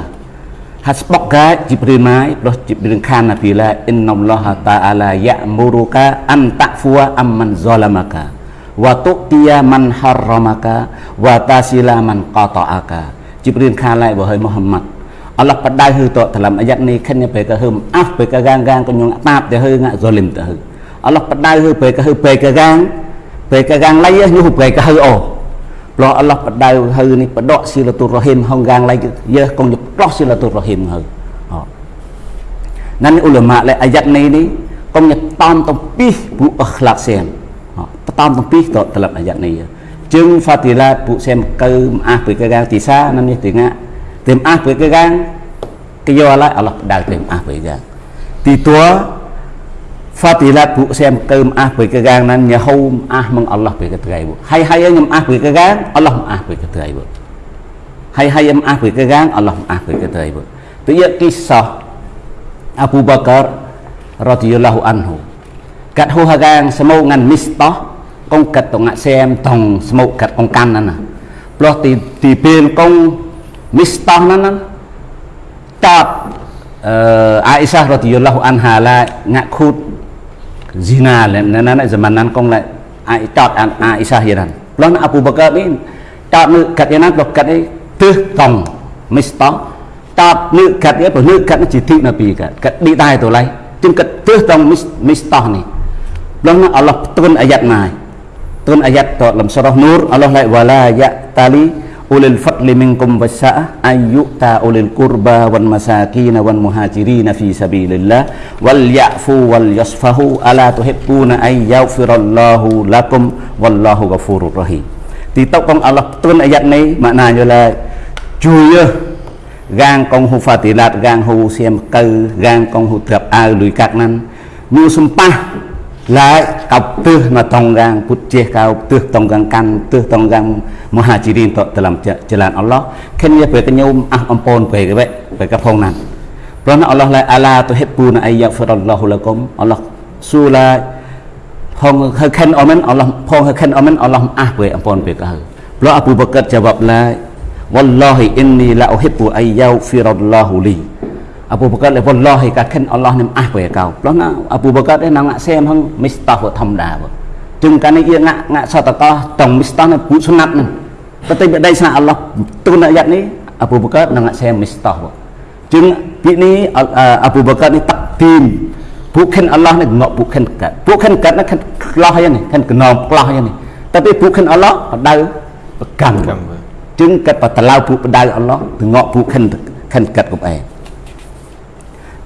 Hasbok Jibril mai terus Jibril kan Nabi la inna Allah ta'ala ya'muruka an ta'fuwa amman zalamaka wa tu'tiya man harramaka wa tasila man qata'aka. Jibril kan lai wahai Muhammad Allah pada hư to dalam ayat ni kan ya pe ka hum af pe ka gang gang kan yung tap de hư nga zalim te hư Allah pada hư pe ka hư pe ka gang pe ka gang lai ya nyu pe ka hư o ព្រោះអល់ឡោះបដៅហើយនេះបដកស៊ីលតុររ៉ហ៊ីមហងកាងឡៃយើកងយកផ្លោះស៊ីលតុររ៉ហ៊ីមហើយអ nan ulama le ayat ni ni kong nya tam tempih bu akhlak sem ha tam tempih to dalam ayat ni ya jeung fadilat bu sem ke maaf be ke gang tisa nan ni tengah tem ah be ke gang ke yo ala Allah dal tem ah be gang ti tua fadilat bu sem ke maaf be ke gang nan nya hau ah meng Allah be ke trai bu hai hai nyam ah be ke gang Allah ah be ke trai bu hai hai nyam ah be ke gang Allah ah be ke trai bu tu ya kisah Abu Bakar radhiyallahu anhu cắt hô hà gang semau ngan misto kong cắt tong ngak xem tong semau cắt kong kan nana ploh ti ti pin kong misto nana tat uh, Aisyah radhiyallahu anha la ngak khut zina le nana zaman nan kong lại ai tat an Aisyah yanan ploh Abu Bakar ni tat nu cắt yanan ploh cắt ai tứ tong misto តបនឹកកាត់នេះព្រោះនឹកកាត់នេះជាទីណាពីកាត់កាត់ឌីដែរទៅឡៃជាងកាត់ទើសត្រង់មីស្តោះនេះដល់ណាអល់ឡោះទុនអាយ៉ាត់ណាយទុនអាយ៉ាត់តលំស្រោះនូរអល់ឡោះឡៃវ៉ាឡាយ៉ាតាលី ulil fadli minkum wasa'a ayyuta ulil qurba wal masakin wal muhajirin fi sabilillah wal ya'fu wal yasfahu ala tuhibbuna ay yaghfirallahu lakum wallahu ghafurur rahim. Thì tốc con Allah tuân ayat này, mà nà như là chui gang con hu phạt tỷ lạt, gang hu xem cơ gang con hu thập ao lùi các nan như sum pa. Nhu sumpah lại cặp tư mà tông gang put chia cao tư tông gang căn tư tông gang muhajirin to dalam jalan Allah khen ya về cái nhôm ah ampon về cái vậy về cái phong nan ព្រោះអល់ឡោះឡាអាឡាទុហិប៊ូនអាយ៉ាហ្វរឡោះលកុមអល់ឡោះស៊ូឡាផងហឹកខិនអមែនអល់ឡោះផងហឹកខិនអមែនអល់ឡោះអះពេលអំពនពេលកៅព្រោះអប៊ូបកាត់ចវាប់ឡា wallahi inni la uhibbu ay yaghfirallahu li Abu Bakar le wallahi ka khen Allah nem ah về cao đó na Abu Bakar đấy nang ngạ xem hăng mistah vợ thầm đà vợ chừng cái này ngạ ngạ sao ta có tổng mistah này phụ sunat này tapi đây sa Allah tu nak ayat ni Abu Bakar nang ngạ xem mistah vợ chừng vị ni Abu Bakar ni takdim bukan Allah ni ngok bukan kat bukan kat nak kelah ya ni kan kenom kelah ya ni tapi bukan Allah pada pegang chứng kết và tao phụ bật đai Allah từ ngọ phụ khăn khăn kết của em nan ti tua ti kau nương pha từ làm áp với cầm nusia ni áp với cầm nusia ni nan ya hasa jalan kong nya pa ti namang surga Allah fitna lai wasari'u ila maghfiratin min rabbikum wa jannatin arduha as-samawati wal ard uiddat lil muttaqin allazina yunfikuna fis sarra'i wat dharra wal kadhimina al ghaidha wal afina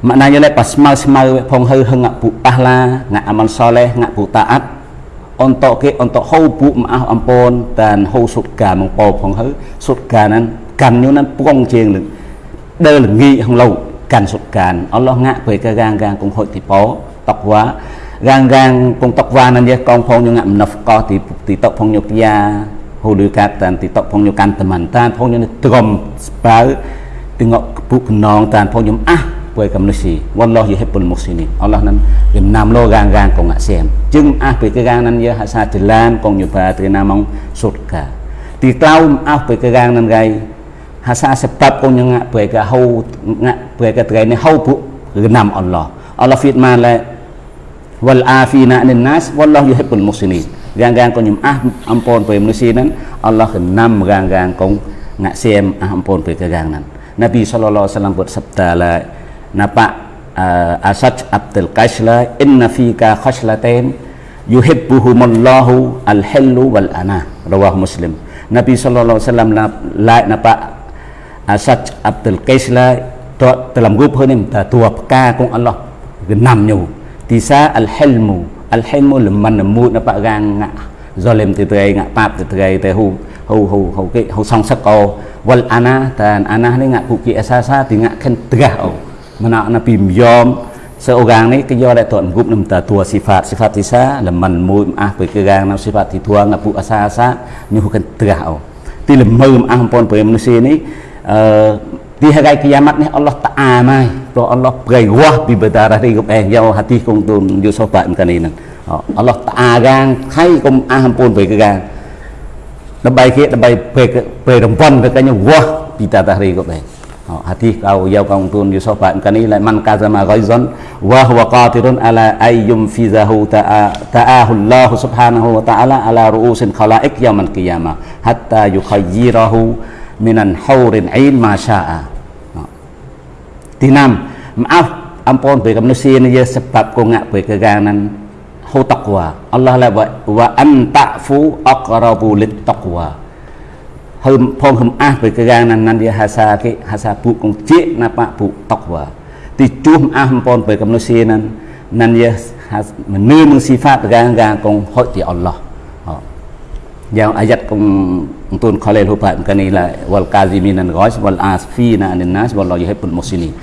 tengok bu penong tan phong nhum ah ពួយកំនុស៊ីវ៉ាឡោះយហិបុលមុស្លីមអល់ឡោះនឹងចំណាំលោកាងកាងកងអាសៀមจึงអះពីកាងនឹងយហសាចលានកងយុបាត្រីណាម៉ងសុតកាទីក្លៅអះពីកាងនឹងកៃហាសាសបាប់កងញងពួយកាហូងាពួយកាត្រៃនេះហូ ពុគឺណាំអល់ឡោះអល់ឡោះហ្វីតម៉ាឡែវលអាហ្វីណានិនណាសវ៉ាឡោះយហិបុលមុស្លីមកាងកាងកងញំអះអំពនពួយមនុស្សនឹងអល់ឡោះគឺណាំកាងកាងកងងាសៀមអះអំពនពួយកាងនឹងនប៊ីសល្លឡោះសាឡាំបុតសប្តាឡា Napa eh, uh, Asaj Abdul Qaisla inna fika khaslatain yuhibbuhumullahu al-hillu wal ana rawah Muslim. Nabi sallallahu alaihi wasallam la napa Asaj Abdul Qaisla dalam grup hơn em ta tua ka cùng Allah. Genam nyu tisa al-hilmu. Al-hilmu leman mu napa gang ngạ zalim từ từ ngạ pap từ từ từ hu hu hu hu cái hu song sắc ô wal ana tan ana ni ngạ ku ki asasa thì ngạ khen tga ô mana Nabi yom seorang ni kerja ada tuan gup nam tua sifat sifat isa leman mu ah pekerang nam sifat itu ngapu asa asa nyuhukan terah oh ti lemau ah pon pe manusia ni di hari kiamat ni Allah Taala mai to Allah beri wah bi berdarah di gup eh yau hati kong tu yo sobat kan ini Allah Taala gang hai kum ah pon pekerang ដើម្បីគេដើម្បីពេលពេលរំពន់ទៅ hati kau yau kau tun yusuf pan kani la man kazama ghaizan wa huwa qatirun ala ayyum fizahu ta'ahu Allah subhanahu wa ta'ala ala ru'usin khalaik yawmal qiyamah hatta yukhayyirahu minan haurin ain ma syaa thứ năm maaf ampun về cái manusia ni ya sebab kau ngak về kegangan hu taqwa Allah la wa anta fu aqrabu lit taqwa. ហឹមផងហឹមអះទៅកាងណាន dia hasa ke hasa pu kong cik napa pu taqwa ti chum ah pon pe kam nusia nan nan dia menu meng sifat gang gang kong hot ti Allah yang ayat kong tun khalil hu pa kan ni la wal kazimin an ghais wal asfina an nas wallahu yuhibbul muslimin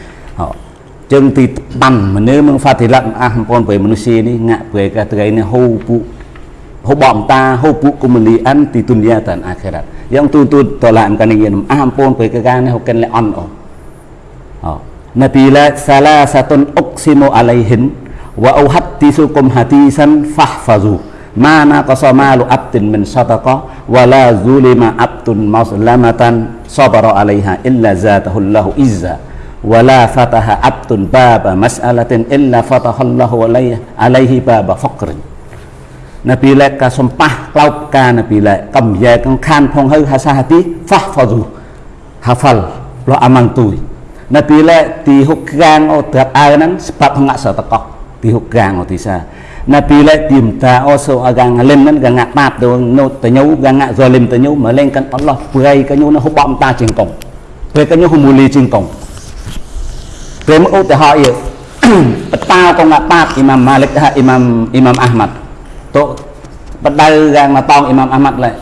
ចឹងទីតាន់មនុស្សនឹងហ្វាទីឡាត់អះបងប្អូនមនុស្សនេះងាក់ព្រៃកាត្រីនេះហូពុ hubamta hubu kumulian di dunia dan akhirat. Yang tutut tolak kan ingin ampun berkekan hukan le on oh. Nabi la salah satun uksimu alaihin wa uhaddisukum hadisan fahfazu. Mana qasamalu abdin min sadaqa wa la zulima abdun maslamatan sabara alaiha illa zatahullahu izza. Wa la fataha abdun baba mas'alatin illa fatahallahu alaihi baba faqrin នៅពីលែកក៏សំប៉ះក្លោកការនៅពីលែកកំយ៉ែកខានផងហើយហាសាហាទីហ្វាហ្វស៊ូហាហ្វាល់លោអាម៉ាំងទុយនៅពីលែកទីហុកកាងអូត្រាប់អើហ្នឹងស្បាប់ហងាក់សតកោទីហុកកាងអូទីសានៅពីលែកទីមតាអូសូអាកាងលិមហ្នឹងកាងាក់បាបទៅណូតតញូកាងាក់ហ្សលិមតញូមកលេងកាន់អល់ឡោះព្រៃកញូនៅហុបអំតាជាងកងព្រៃកញូហុមូលីជាងកងព្រៃមកឧទាហរណ៍បតាកងបាបអ៊ីម៉ាំម៉ាលិកអ៊ីម៉ាំអ៊ីម៉ាំអាហ្មាត់ Tok pedal yang matang Imam Ahmad lah.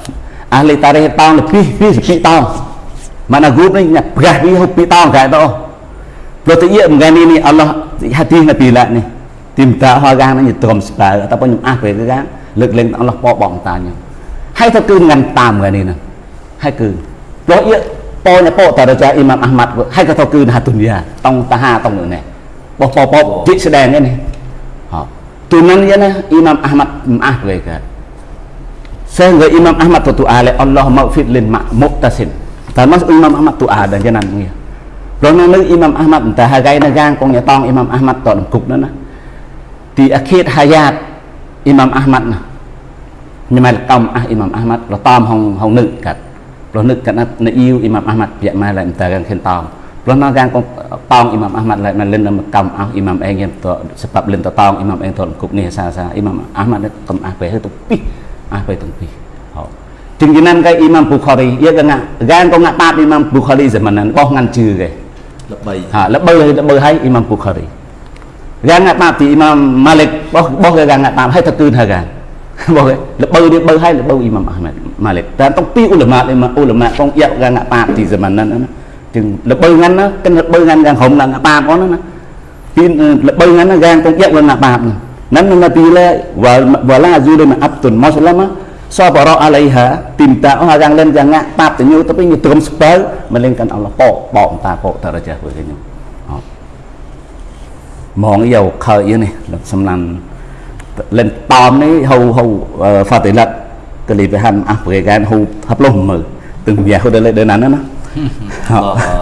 Ahli tarikh tahun lebih lebih sepi tahun. Mana grup ni nya berah ni lebih tahun kayak tu. Kalau tu iya menggani ni Allah hati Nabi lah ni. Tim tak harga ni trom sebab ataupun ah về cái gang lực lên Allah បបងតាញហើយទៅគឺងាន់តាមកានេះណាហើយគឺព្រោះ ia ពណ៌ពតរចាអ៊ីម៉ាមអាហ្មាត់ហើយក៏ទៅគឺហាទុនយ៉ាតង់តា ហាតង់នេះបោះបោបជីស្ដែងនេះ tunan ya na Imam Ahmad maaf mereka sehingga Imam Ahmad tu ale Allah maghfir lin muqtasin termasuk Imam Ahmad tu ada janan ya ព្រោះនៅនៅអ៊ីម៉ាំអាហ្មាត់តែហើយនៅកាងកងញតងអ៊ីម៉ាំអាហ្មាត់តនគុកនោះណាទីអខេតហាយ៉ាតអ៊ីម៉ាំអាហ្មាត់ណាញ៉ាំកំអះ belum tong Imam Ahmad lain nak lin kam ah Imam Eng yang tu sebab lin tong Imam Eng tu lengkup ni sa sa Imam Ahmad kam ah pe tu pi ah pe tu pi jengjinan ke Imam Bukhari ia ke ngak gan ko ngak pat Imam Bukhari zaman nan boh ngan chư ke lebay ha lebay lebay hai Imam Bukhari gan ngak pat ti Imam Malik boh boh ke gan ngak pat hai tak kun ha gan បើលបើនេះបើហើយលបើអ៊ីម៉ាមអាហ្មាត់ម៉ាលិកតាមតុងពីឧលម៉ាតឧលម៉ាតកងយ៉ាប់កាងាក់ប៉ាទីសម័នហ្នឹងណា chừng lập bơ ngăn nó cái lập bơ ngăn rằng hồng là ngã bạp có ừ, nó tin là bơ ngăn nó gang con dẹp là ngã bạp nắn nó tin là và và là duy đây mà áp tuần mau lắm á. So bỏ rõ alay hả tìm tạo hoa rằng lên rằng ngã bạp thì như tôi bây giờ tôi spớ mà lên cần là bỏ bỏ ta bỏ ta ra chơi với cái nhau. Mong dầu khởi yên này lập xâm lăn lên tòm đấy hầu hầu ờ, pha tỷ lệ cái lì về hành áp cái gan hầu hấp lông mờ từng nhà hồi đây lên đơn án đó លេនតមនេះហៅ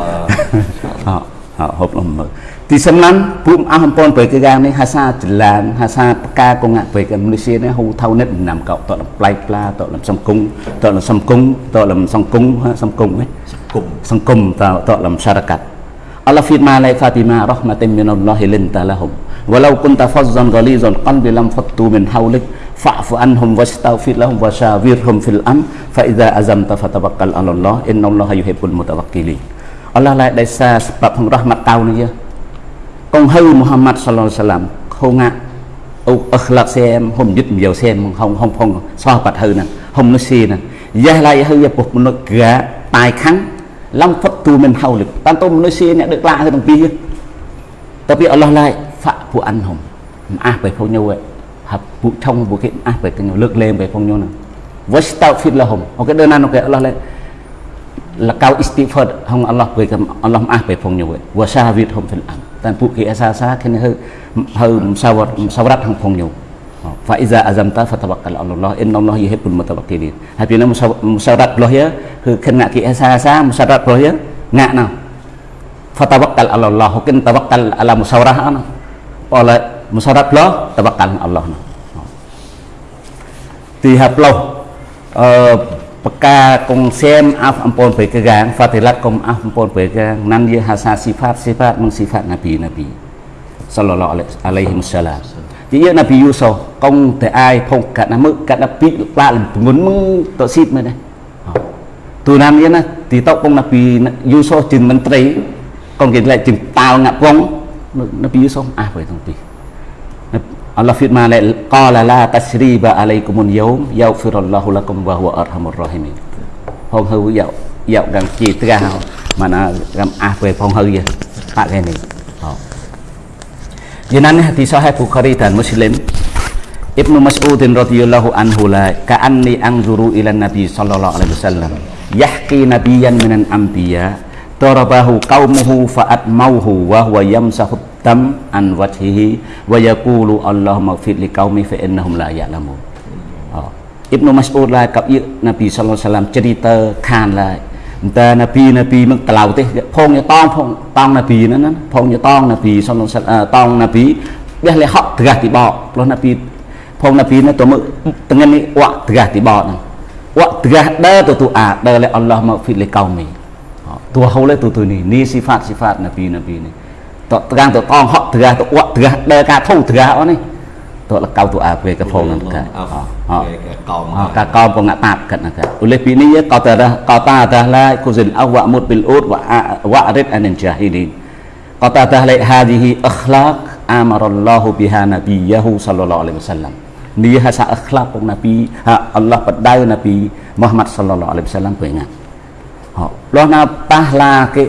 ហៅហ្វាតិឡាត់កលីបហានអះប្រេកានហូហាប់លុះមើទឹងវាហូដល់ដល់ណាណា họ họ họ hộp lòng mở thì xâm lắm bùm áo hầm pon với cái gang này hasa là hasa ca công ngạ với cái Malaysia này hù thâu nét nằm cậu tội làm play pla tội làm sông cung tội làm sông cung tội làm sông cung sông cung ấy cùng sông cung tội tội làm syarakat Allah firman lai Fatimah rahmatin minallahi linta lahum walau kunta fazzan ghalizan qalbi lam fattu min hawlik fa'fu anhum wastaghfir lahum wasyawirhum fil am fa idza azamta fatawakkal 'ala Allah innallaha yuhibbul mutawakkilin. Allah lại đại sa sebab hong rahmat tau ni ya con hư Muhammad sallallahu alaihi wasallam, không ngạ ông akhlaq xem hôm dứt nhiều xem, không không không, so bạch hư nè, không nó xì nè. Gia lai hư ya bục nó gã, tài kháng lâm phật tu mình hầu lực. Tan tôm nó xì nè, được lạ hơn đồng pi tapi Allah lại phạ phụ ăn hồng à phải phong nhau vậy? Hab bu trong bu cái ah phải cái lực lên về phong nhau nè wastaghfir lahum ok đơn nan ok Allah lại là cao istighfar hong Allah về cái Allah ah về phong nhau vậy wa shahid hum fil am tan bu cái asa sa cái hơi hơi sawat sawrat hong phong nhau fa iza azamta fatawakkal ala Allah inna Allah yuhibbul mutawakkilin tapi nama musyarat Allah ya គឺខណៈគេអាសាសាមុសរ៉ាត់របស់យើងងាក់ណោ fatawakkal ala Allah hukin tawakkal ala musyawarah ana oleh musyawarah lo tawakkal Allah ទីហាប់ឡោះអឺបកាកងសែមអាប់អំពូនបេកកាងហ្វាទីឡាត់កុំអាប់អំពូនបេកកាងណានយហាសាស៊ីហ្វាតស៊ីហ្វាតមងស៊ីហ្វាតណាប៊ីណាប៊ីសល្លឡោះអាឡៃហ៊ីមសាឡាមទីយណាប៊ីយូសូកងតែអាយផុងកាត់ណាមឹកកាត់ណាពីក្លាលងុនមឹងតស៊ីបមែនទេទូណានយណាទីតកងណាប៊ីយូសូជិនមន្ត្រីកងគេលែជិនតាវងាក់ពងណាប៊ីយូសូអាប់ទៅទាំងពីរ Allah firman qala la tasriba alaikumul yawm yaghfirullahu lakum wa huwa arhamur rahimin ផងហៅយកយកកាន់ជាត្រាស់មកណាកំអះពេលផងហៅយបាក់គេនេះយ៉ាងណាទីសាហេប៊ូខារី dan muslim Ibnu Mas'ud radhiyallahu anhu la ka'anni anzuru ila nabi sallallahu alaihi wasallam yahki nabiyyan minan anbiya darabahu qaumuhu fa'atmauhu wa huwa yamsahu dam an wajhihi wa yaqulu Allahumma ighfir li qaumi fa innahum la ya'lamun. Oh. Ibnu Mas'ud ឡាកັບយនប៊ីសល្លឡោះសាឡាមជ្រីតើខានឡាតែនប៊ីនប៊ីមកក្លៅទេផងយតងផងតងនប៊ីហ្នឹងណាផងយតងនប៊ីសល្លឡោះតងនប៊ីបះលហកត្រះទីបោព្រោះនប៊ីផងនប៊ីនោះទៅមើ តងនេះអវត្រះទីបោហ្នឹងអវត្រះដើទៅទូអាដើលអល់ឡោះមកហ្វីលកោមីតួហូលេទូទូនេះនេះស៊ីហ្វាតស៊ីហ្វាតនប៊ីនប៊ីនេះតត្រង់ទៅអងហក់ត្រះទៅអក់ត្រះដើការធុងត្រះអូនេះតលកៅទៅអាពេលកផងនឹងកាកោមកាកោមពងតាបកាត់ណាកាឧលេពីនេះកោតរកោតាតាឡាគុសិនអវមុតប៊ីលអ៊ូតវវរិតអានជាហ៊ីលីកោតាតាឡាហាឌីហ៊ីអខ្លាកអាមរឡោះប៊ីហានប៊ីយ៉ាហ៊ូសល្លឡោះអាឡៃហ៊ីវ៉ាសាឡាំនេះហាសាអខ្លាករបស់នប៊ីអល់ឡោះបដៅនប៊ីមូហាម៉ាត់សល្លឡោះអាឡៃហ៊ីវ៉ាសាឡាំពេលណាហោលោះណាប៉ះឡាគេ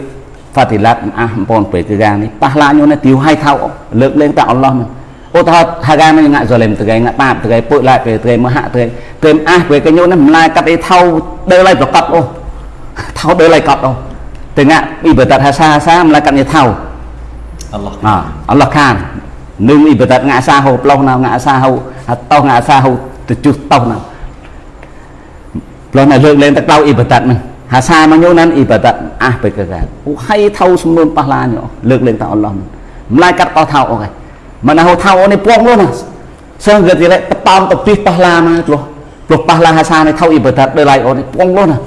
fadilat អះបងពេកកានេះប៉ះឡាញនេះទីហៃថៅលើកលែងតែអល់ឡោះមិនឧទាហរណ៍ថាកាមិនងាក់សលេមទៅគេងាក់បាបទៅគេពុយឡាទៅគេមហៈទៅគេគេអះពេលគេញូននេះម្លាយកាត់អីថៅដើរឡៃប្រកបអូថៅដើរឡៃកត់អូទៅងាក់អ៊ីបាតាហាសាសាម្លាយកាត់នេះថៅអល់ឡោះអអល់ឡោះខាននឹងអ៊ីបាតាងាក់សាហូប្លោះណាងាក់សាហូហតោងាក់សាហូទៅជុះតោណាប្លោះណាលើកលែងទៅក្លៅអ៊ីបាតាហ្នឹង hasama nyo nan ibadat ah pekerjaan uhai tahu semua pahala nyo lek lek ta Allah malaikat kau tahu oke mana kau tahu ni puang lu nah sehingga tidak tetam tepih pahala mah lu lu pahala hasana tahu ibadat belai on puang lu nah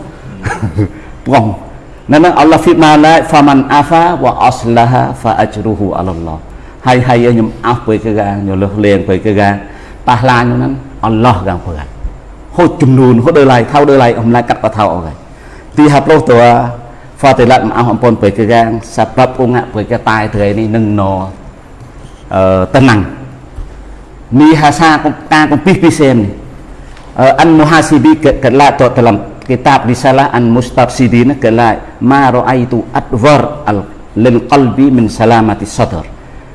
puang nên nó Allah phi ma la fa man afa wa aslaha fa ajruhu ala Allah hay hay nhóm áp với cái ga nhóm lực liền với cái ga pa la nhóm nó Allah gang phơi hốt chùm nùn hốt đời lại thao đời lại ông lại cắt vào thao rồi 30 tua fatilat ma ampon pegang sebab unga pegatai trai ni neng no tenang ni hasa ta kong pih pisem ni an muhasibi kelat to dalam kitab risalah an mustafsidin kelat ma raaitu adwar al lil qalbi min salamati sadr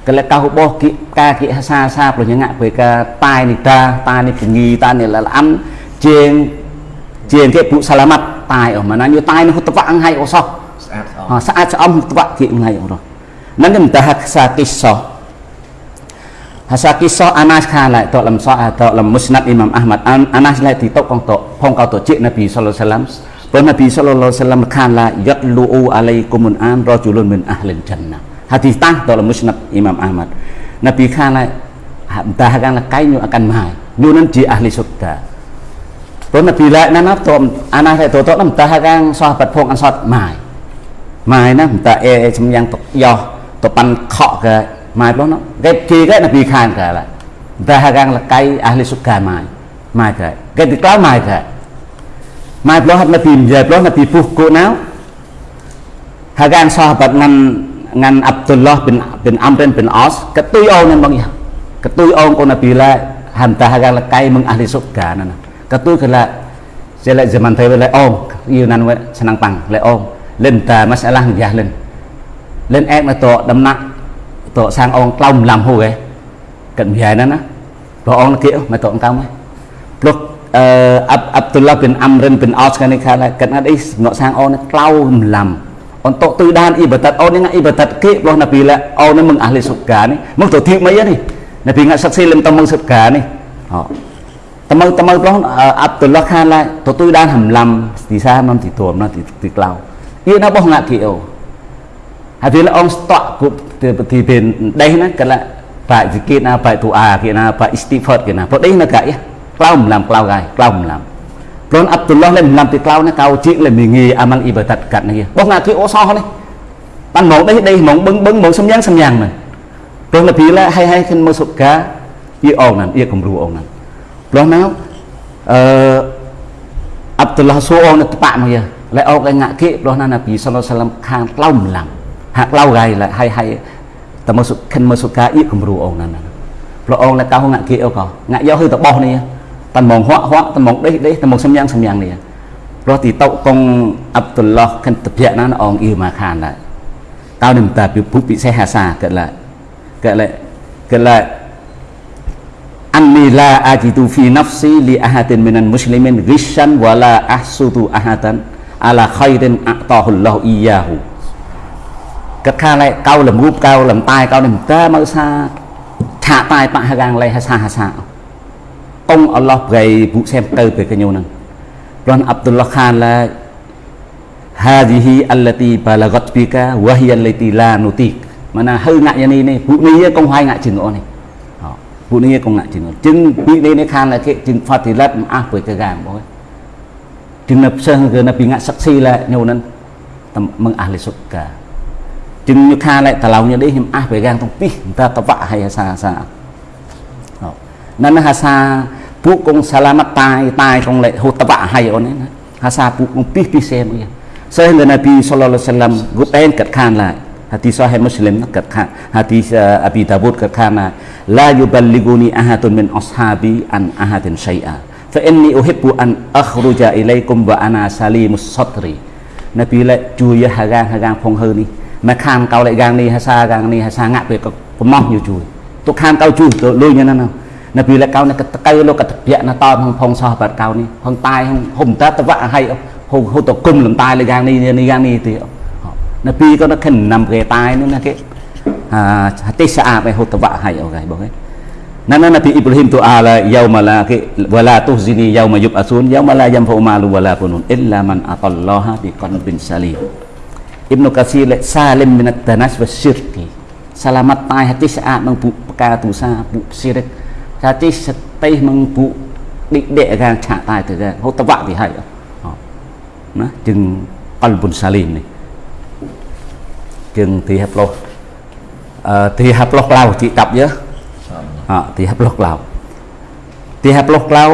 kelat kau boh ki ka ki hasa sa pro nyanga pega tai ni ta ta ni pengi ta ni lalam jeng ជាងជាងគេពុសាឡាម៉ាត់តាយអស់មកណាយតាយនោះត្វាក់អង្ហៃអសោះស្អាតស្អំស្អាតស្អំត្វាក់គៀងអង្ហៃអរហ្នឹងគេមិនតាហាក់សាគិសោះ Hasa kisah Anas khala to lam sa to lam musnad Imam Ahmad Anas la ti to kong to phong kau to cik Nabi sallallahu alaihi wasallam Pun Nabi sallallahu alaihi wasallam khala yatlu'u alaikumun an rajulun min ahlil jannah Hadis tah to lam musnad Imam Ahmad Nabi khala entah akan kai nyu akan mai nyu nan ji ahli surga ព្រោះនៅពីលែកណាណាតមអាណាតែតត නම් តាកាងសោះបាត់ភងអនសតម៉ាយម៉ាយណាតាអេសំយ៉ាងតយោតប៉ាន់ខកកម៉ាយព្រោះណាគេគីគេនៅពី ខាងកឡាតាកាងលកៃអះលីសុកាម៉ាយម៉ាយគេគេទីក្លោម៉ាយគេម៉ាយព្រោះនៅពីនិយាយព្រោះនៅពីពុះគូណៅហើយកាងសោះបាត់ងាន់ងាន់អាប់តុលឡោះ bin bin amrin bin os កតុយអូននឹងបងកតុយអូនកូននៅពីលែហាន់តាកាងលកៃមឹង អះលីសុកាណាណា katu kala sila zaman tayo le om yunan we senang pang le om lên ta masalah ya lên lên ek na to đâm nặng to sang ông long làm hù cái cận về nó nó rồi ông kia mà to ông cao mấy lúc Abdullah bin Amr bin Aus kan kha la kan ada is ngọ sang on klau lam on to tu dan ibadat on yang ibadat ke loh nabi la on mừng ahli surga ni mừng to thiệt mấy ni nabi ngak saksi lem tong mừng surga ni ត មើតមើប្រុសអាប់តុលខានឡាទទួលដានហំឡាំទីសានំទីទួមណទីទីក្លៅយីណាបោះងាក់គីអូហហើយវាអងស្តក់គប់ទីពេលដេះណាកលបាក់សិគិតណាបាក់ទូអាគេណាបាក់អ៊ីស្ទីហ្វតគេណាព្រោះដេះណាកាយក្លៅម្លាំក្លៅកាយក្លៅម្លាំព្រោះអាប់ឌុលឡោះលេម្លាំទីក្លៅណាកៅជីក លេមីងីអាម៉ាល់អ៊ីបាតាត់កាត់នេះបោះណាទីអូសោះនេះបានមកដេះដេះមកបឹងបឹងមកសំយ៉ាងសំយ៉ាងមែនព្រោះលពីឡាហើយហើយខិនមកសុកាយីអងណាយីគំរូអងណាព្រោះណាអឺអាប់ឌុលឡោះសូអងនៅតបាក់មកយា lại ô cái ngạ kệ đó là Nabi sallallahu alaihi wasallam khang lau làm hak lau gai lại hay hay ta masuk khen masuk ka ít cũng ru ông nè ព្រះអង្គនៅកៅងាក់គីអកងាក់យកហឺតបោះនេះតែមកហក់ហក់តែមកដេះដេះតែមកសំយ៉ាងសំយ៉ាងនេះព្រោះទីតោកងអាប់ឌុលឡោះខិនតភៈណាអងអ៊ីម៉ាខានដែរតើនឹងតាពីពុពិសេសហាសាកើតឡាកើតឡាកើតឡា anni la ajitu fi nafsi li ahatin minan muslimin ghishan wala la ahatan ala khairin a'tahullahu iyyahu. Các kha lại câu làm gúp câu làm tai câu làm ta mà sa thả tai tạ hà gang lại hà sa hà sa. Ông Allah gây vụ xem cơ về cái nhau năng. Ron Abdullah Khan là hadhihi allati balagat bika wa hiya allati la nutik. Mana hơi ngại như này này vụ này công hai ngại chừng ngõ này. ពួកនេះកងណាក់ជាងជាងពីនេះនេះខានគេជាងផតិលិតអស់ពួយកកាមបងជាងនៅផ្សេងគឺនៅពីងាក់សឹកស៊ីឡែញូនហ្នឹងមឹងអះលិសុកាជាងញូខាឡែតឡោញនេះខ្ញុំអះពួយកាងទាំងពីរតតវៈហើយហាសាសាហ្នឹងហាសាពួកកងសាឡាម៉ាតាយតាយកងឡែហូតវៈហើយអូនណាហាសាពួកកងពីរពីរសេមកសេងនៅពីសល្លឡោះសាឡាមគប់អែនកាត់ខានឡែ ấy hà sa phụ công pi pi xem vậy saya dengan Nabi sallallahu alaihi wasallam group en kat khan lại hadis sahih muslim kat khan hadis Abi Dawud kat khan là la yuballiguni ahadun min ashabi an ahadin syai'a fa inni uhibbu an akhruja ilaikum wa ana salimus sadri Nabi lại chui hagang hagang phong hơn đi មកខានកៅលេកាងនេះហាសាកាងនេះហាសាងាក់ពេលក៏កំណោះយូជួយទុកខានកៅជួយទៅលុយណាណានៅពីលេកៅនេះកតកៅលោកកតពាក់ណាតផងផងសោះបាត់កៅនេះផងតាយហុំតាតវៈឲ្យហូហូតគុំលំតាយលេកាងនេះនេះកាងនេះទៀត នៅពីក៏នៅខិនណាំគេតាយនោះណាគេអាទេសអាបឲ្យហូតវៈឲ្យអូខេបងឯង Nana Nabi Ibrahim tu ala yauma la ki wala tuhzini yauma yub'atsun yauma la yanfa'u malu wala bunun illa man atallaha biqalbin salim Ibnu Katsir lại xa lên min at-tanas wa syirki selamat tai hati saat meng bu perkara dosa bu syirik hati setih meng bu dik dek gang chak tai tu gang hot tawak thì hay nó chừng qalbun salim này chừng thì hấp lô thì hấp lô lao chị tập nhớ thì hấp lô lao thì hấp lô lao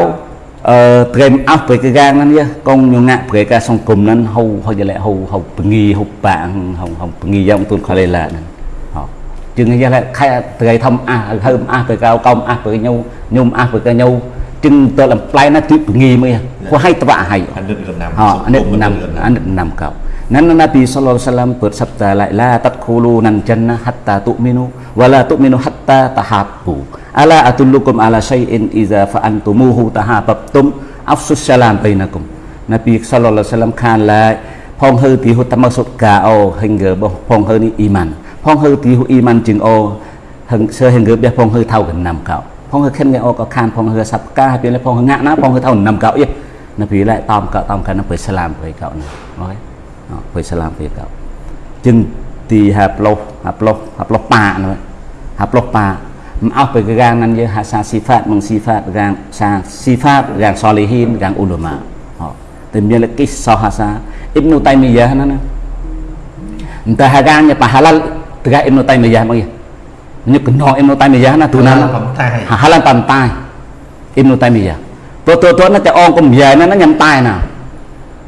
អឺត្រេមអស់ពេលកាងហ្នឹងកងញងាក់ពេលកាសង្គមហ្នឹងហៅហៅយលែហៅហៅពងីហៅបាងហៅហៅពងីយ៉ាងទូនខលេឡាហ្នឹងហ៎ជាងយលែខែត្រេធំអះហើមអះពេលកៅកំអះពេលញូញុំអះពេលកញូจึงตัวลำปลายนะที่ปงีมั้ยก็ให้ตะวะให้อันนี้นำฮะอันนี้น Nana Nabi sallallahu alaihi wasallam bersabda la la tadkhulunan jannah hatta tu'minu wa la tu'minu hatta tahabbu. Ala atullukum ala syai'in idza fa'antumuhu tahabbtum afsus salam bainakum. Nabi sallallahu alaihi wasallam khan la phong hư thì hút tâm sốt cả ô hình gờ bông phong hư ni iman phong hư thì hút iman chừng ô hình sơ hình gờ biết phong hư thao gần nằm cậu phong hư khen nghe ô có khan phong hư sập ca hay biến phong hư ngã ná phong hư thao nằm cậu yên nó vì lại tòm cậu tòm cậu nó phải salam với cậu này phải sẽ làm việc cậu. Chừng thì hạp lô hạp lô hạp lô pa nữa hạp lô pa. Mà ốc bởi cái gang năng như hạ sa si phát mong si phát gang sa si phát gang solihin gang ulama họ tìm như là cái sao hạ sa. Ibnu taymiyah nó? Nè ta hạ gang nhà pahalal từ cái tay taymiyah mọi người? Như cái nó tay. Taymiyah nó tu năng halal tam tai ibnu taymiyah tôi tôi tôi nó cho ông cũng về nó nó nhắm tai nào.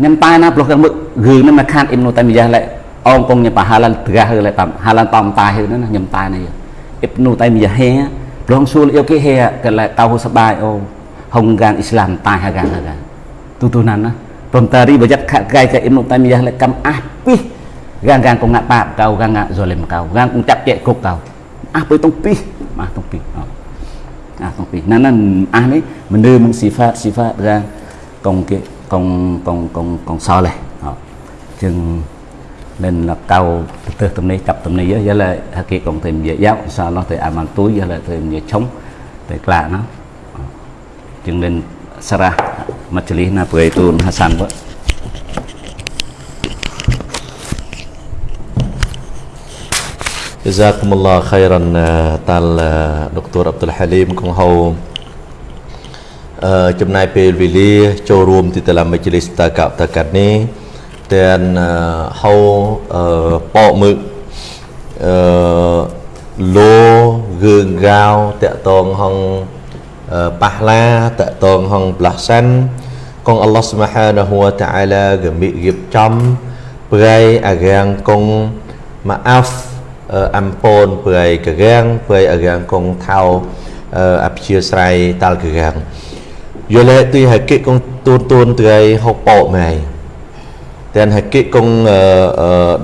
Nyam tai na bloh kang gừ na ma khan Ibnu Taimiyah lại ong kong nya pahalal tegak lại tam halan tam tai na nyam tai na អ៊ីបនូតៃមីយ៉ាហេរងសួលយកគេហេកលែតៅសបាយអូហុងកាងអ៊ីស្លាមតៃហាកាងហាកាទូទូណានណាព្រមតារីបយ័តខកៃកអ៊ីបនូតៃមីយ៉ាលែកំអះពីកាងកាងកងងាក់បាប កៅកាងងាក់ហ្សូលឹមកៅកាងកងចាប់ជែកគុកកៅអះទៅតុងពីអះតុងពីអះតុងពីណានណាអះនេះមនុស្សមិនស៊ីហ្វាតស៊ីហ្វាតកាងកងគេកងកងកងកងសោលេចឹង nên là cao từ tầm này cặp tầm này với là kia còn thêm dễ giáo sao nó thì amal túi với là thêm dễ chống thì lạ nó chừng nên sara majlis na pray tu Hasan vậy Jazakumullah khairan uh, តាល់ដុកទ័រអ៊ាប់ឌុលហាលីមកងហៅអឺ ចំណាយពេលវេលាចូលរួមទីតឡាមជ្ឈលិសតកតកាត់នេះទាំងហៅអឺប៉មឹកអឺលោဂឿងកៅតកតងហងប៉ះឡាតកតងហងផ្លាស់សាន់កងអល់ឡោះស្មហានហួតាអាឡាកមិរៀបចំប្រៃអារាងកងម៉ាអាហ្វអំពូនព្រៃកកាំងព្រៃអកាំងកងថៅអភិជាស្រ័យតាល់កកាំងយល់ទីហកិកងទួនទួនត្រៃហុកប៉ោម៉ៃតែហកិកងដុ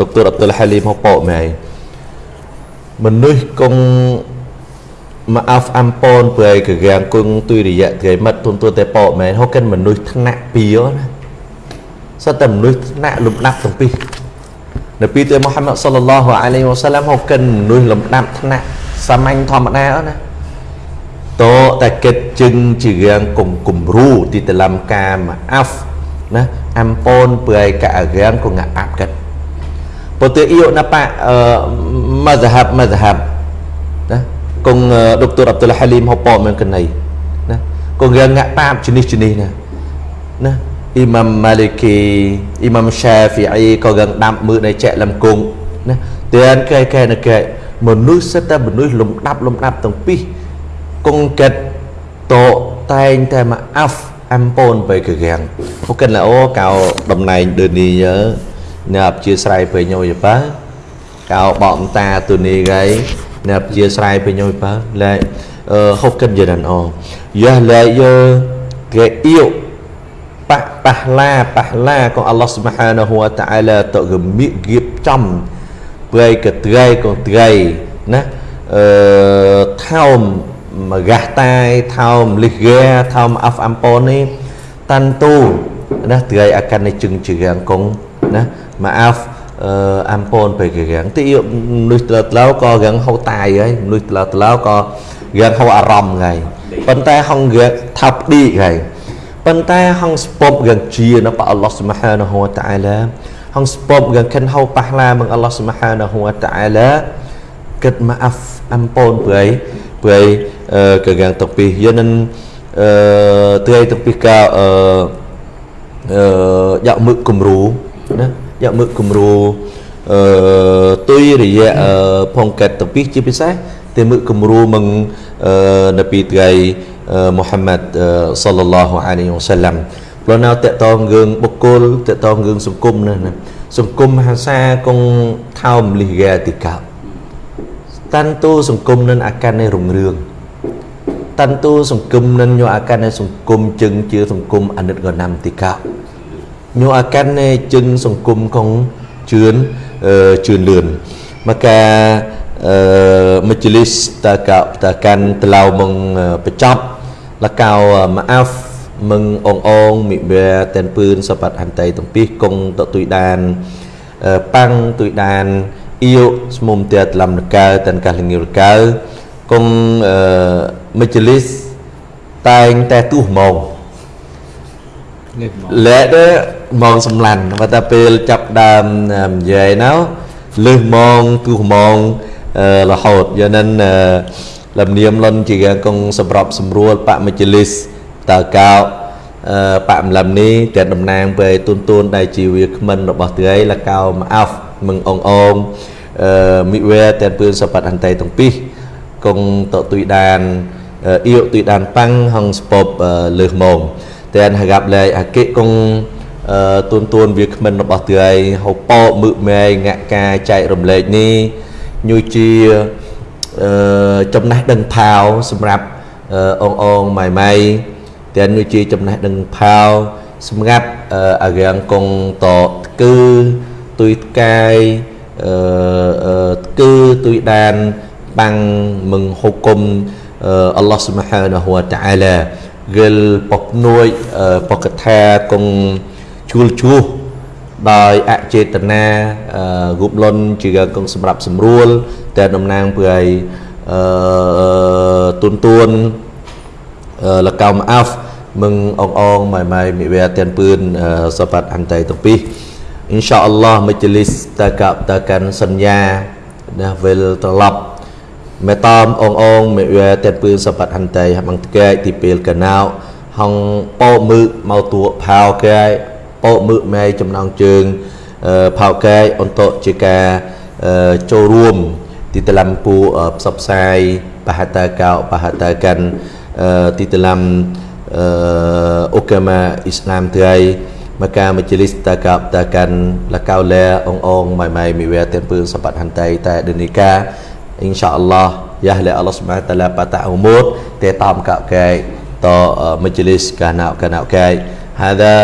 កទ័រអ៊ាប់ឌុលហាលីមហុកប៉ោម៉ៃមនុស្សកងមកអាហ្វអំពូនព្រៃកកាំងគងទុយរយៈត្រៃមិត្តទួនទួនតែប៉ោម៉ៃហុកកិនមនុស្សថ្នាក់ពីណាសត្វតែមនុស្សថ្នាក់លំដាប់ទាំងពីរនៅពីទៅមូហាម៉ាត់សល្លឡោះអាឡៃវ៉ាសាឡាមហូកិនមនុស្សលំដាប់ថ្នាក់សាមញ្ញធម្មតាអត់ណា តោតែគិតជឹងជារឿងគំគំរូទីតឡំកាមអាហ្វណាអំពូនព្រៃកអរៀងគងអាប់កិតពោតេអ៊ីណាប៉អឺម៉ាហ្ហាប់ម៉ាហ្ហាប់ណាគងដុកទ័រអ៊ាប់ឌុលហាលីមហូប៉មិនកណៃណាគងរឿងងាក់ប៉ាបជនិះជនិះណាណា Imam Maliki Imam Syafi'i có gần đam mưa này chạy làm cùng nè tiền cái cái này cái មនុស្សសិតតែមនុស្សលំដាប់លំដាប់ទាំងពីរ គង់កិតតតែងតែមកអាហ្វអំពូនទៅកកាំងហូកិនឡអូកៅតំណែងដឺនីញ៉ាប់ជាស្រ័យទៅញយប៉ាកៅបកតាទូនីហ្គៃញ៉ាប់ជាស្រ័យទៅញយប៉ាលែអឺហូកិនយណានអូយ៉ាលែយើគេអ៊ីវ Pak pahla pahla con Allah Subhanahu wa taala tự gồm miệng nghiệp trong bơi cái trai con trai nè ờ thao mà gạt tay thao lịch ghe thao af amponi tan tu nè trai akan ni chừng chừng gang con nè mà af ampon ពេលគេងទីមនុស្សត្រឡោក៏រៀងហៅតាយហើយមនុស្សត្រឡោត្រឡោក៏រៀងហៅអារម្មណ៍ហើយប៉ុន្តែហងរៀងថាប់ឌីហើយប៉ុន្តែហងស្ពប់យ៉ាងជានៅព្រះអល់ឡោះសុបហានហូវតាអាឡាហងស្ពប់យ៉ាងខិនហៅប៉ះឡាមកអល់ឡោះសុបហានហូវតាអាឡាគិតមកអាហ្វអំពូនព្រៃ ព្រៃកយ៉ាងតពីយនឹងអឺត្រីតពីកាអឺអឺយកមឹកគំរូណាយកមឹកគំរូអឺទុយរយៈផងកាត់តពីជាពិសេសតែមឹកគំរូមកអឺនៅពីថ្ងៃមូហាម៉ាត់សល្លឡោះអាឡៃវ៉ាសាឡាំព្រោះនៅតកតងរឿងបុគ្គលតកតងរឿងសង្គមណាសង្គមហាសាគងថោមលិយាតិកោ តាន់ទូសង្គមនឹងអាការនៃរុងរឿងតាន់ទូសង្គមនឹងញោអាការនៃសង្គមជឹងជាសង្គមអនិតកណាំតិកោញោអាការនៃជឹងសង្គមគងជឿនជឿនលឿនមកកា majlis takau takan telau meng pecap lakau maaf meng ong ong mi be ten pưn sapat hantai tempih kong tok tui dan pang tui dan yêu smum tia telam nekal ten kah lengir kal kong majlis តែងតែទូសម៉ោង លែកទៅម៉ោងសម្លាន់បើតែពេលចាប់ដើមនិយាយណៅលើសម៉ោងទូសម៉ោងរហូតយ៉ាងนั้นលំនាមលន់ជាកងសម្របសម្រួលបមជ្ឈលិសតើកោបមលំនេះតែតំណាងពេលទុនទួនដែលជាវាគ្មិនរបស់ត្រីលកោមកអោ មឹងអងអងមិវេតែពឿនសបតអន្តៃទាំងពីរកងតទុយដានអ៊ីវទុយដានប៉ាំងហងស្ពបលើសមងតែហកាប់លែអកិកងទួនទួនវាគ្មិនរបស់ត្រីហូប៉ោមឹកម៉ែងាក់ការចែករំលែកនេះញូជាចំណេះដឹងផាវសម្រាប់អងអងម៉ៃម៉ៃទាំងញូជាចំណេះដឹងផាវសម្រាប់អារាងកងតគឺ ទុយកាយអឺគឺទុយដានបាំងមឹងហុគុមអល់ឡោះស៊ុបហានហូវតាអាឡាគិលពកនួយពកថាគងជួលជួសដោយអចេតនារូបលន់ជាកងសម្រាប់ស្រួលតែតំណាងពើឲ្យអឺទុនទួនលកោមអាហ្វមឹងអងអងម៉ៃម៉ៃមិវែទាំងពឿនសបាត់អន្តៃទាំងពី រអ៊ីនសាអល់ឡោះមជ្ឈលិសតកតកាន់សញ្ញាណាវិលត្រឡប់មេតំអងអងមេវាតែពឿនសបាត់ហន្តីបងតកែទីពេលកណៅហងពោមឺមកតួផៅកែពោមឺម៉ែចំណងជើងផៅកែអន្តជាការចូលរួមទីតឡំពូផ្សព្វផ្សាយបហតាកោបហតាកាន់ទីតឡំអុកាម៉ាអ៊ីស្លាមថ្ងៃ maka majlis takap takan lakau le ong ong mai mai mi we tem pương sempat hantai ta denika insyaallah ya le Allah Subhanahu taala patah umur te tam ka kai to majlis kana kana kai hada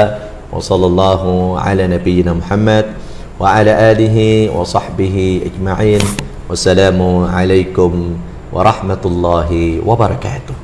wa sallallahu ala nabiyyina Muhammad wa ala alihi wa sahbihi ajma'in wassalamu alaikum warahmatullahi wabarakatuh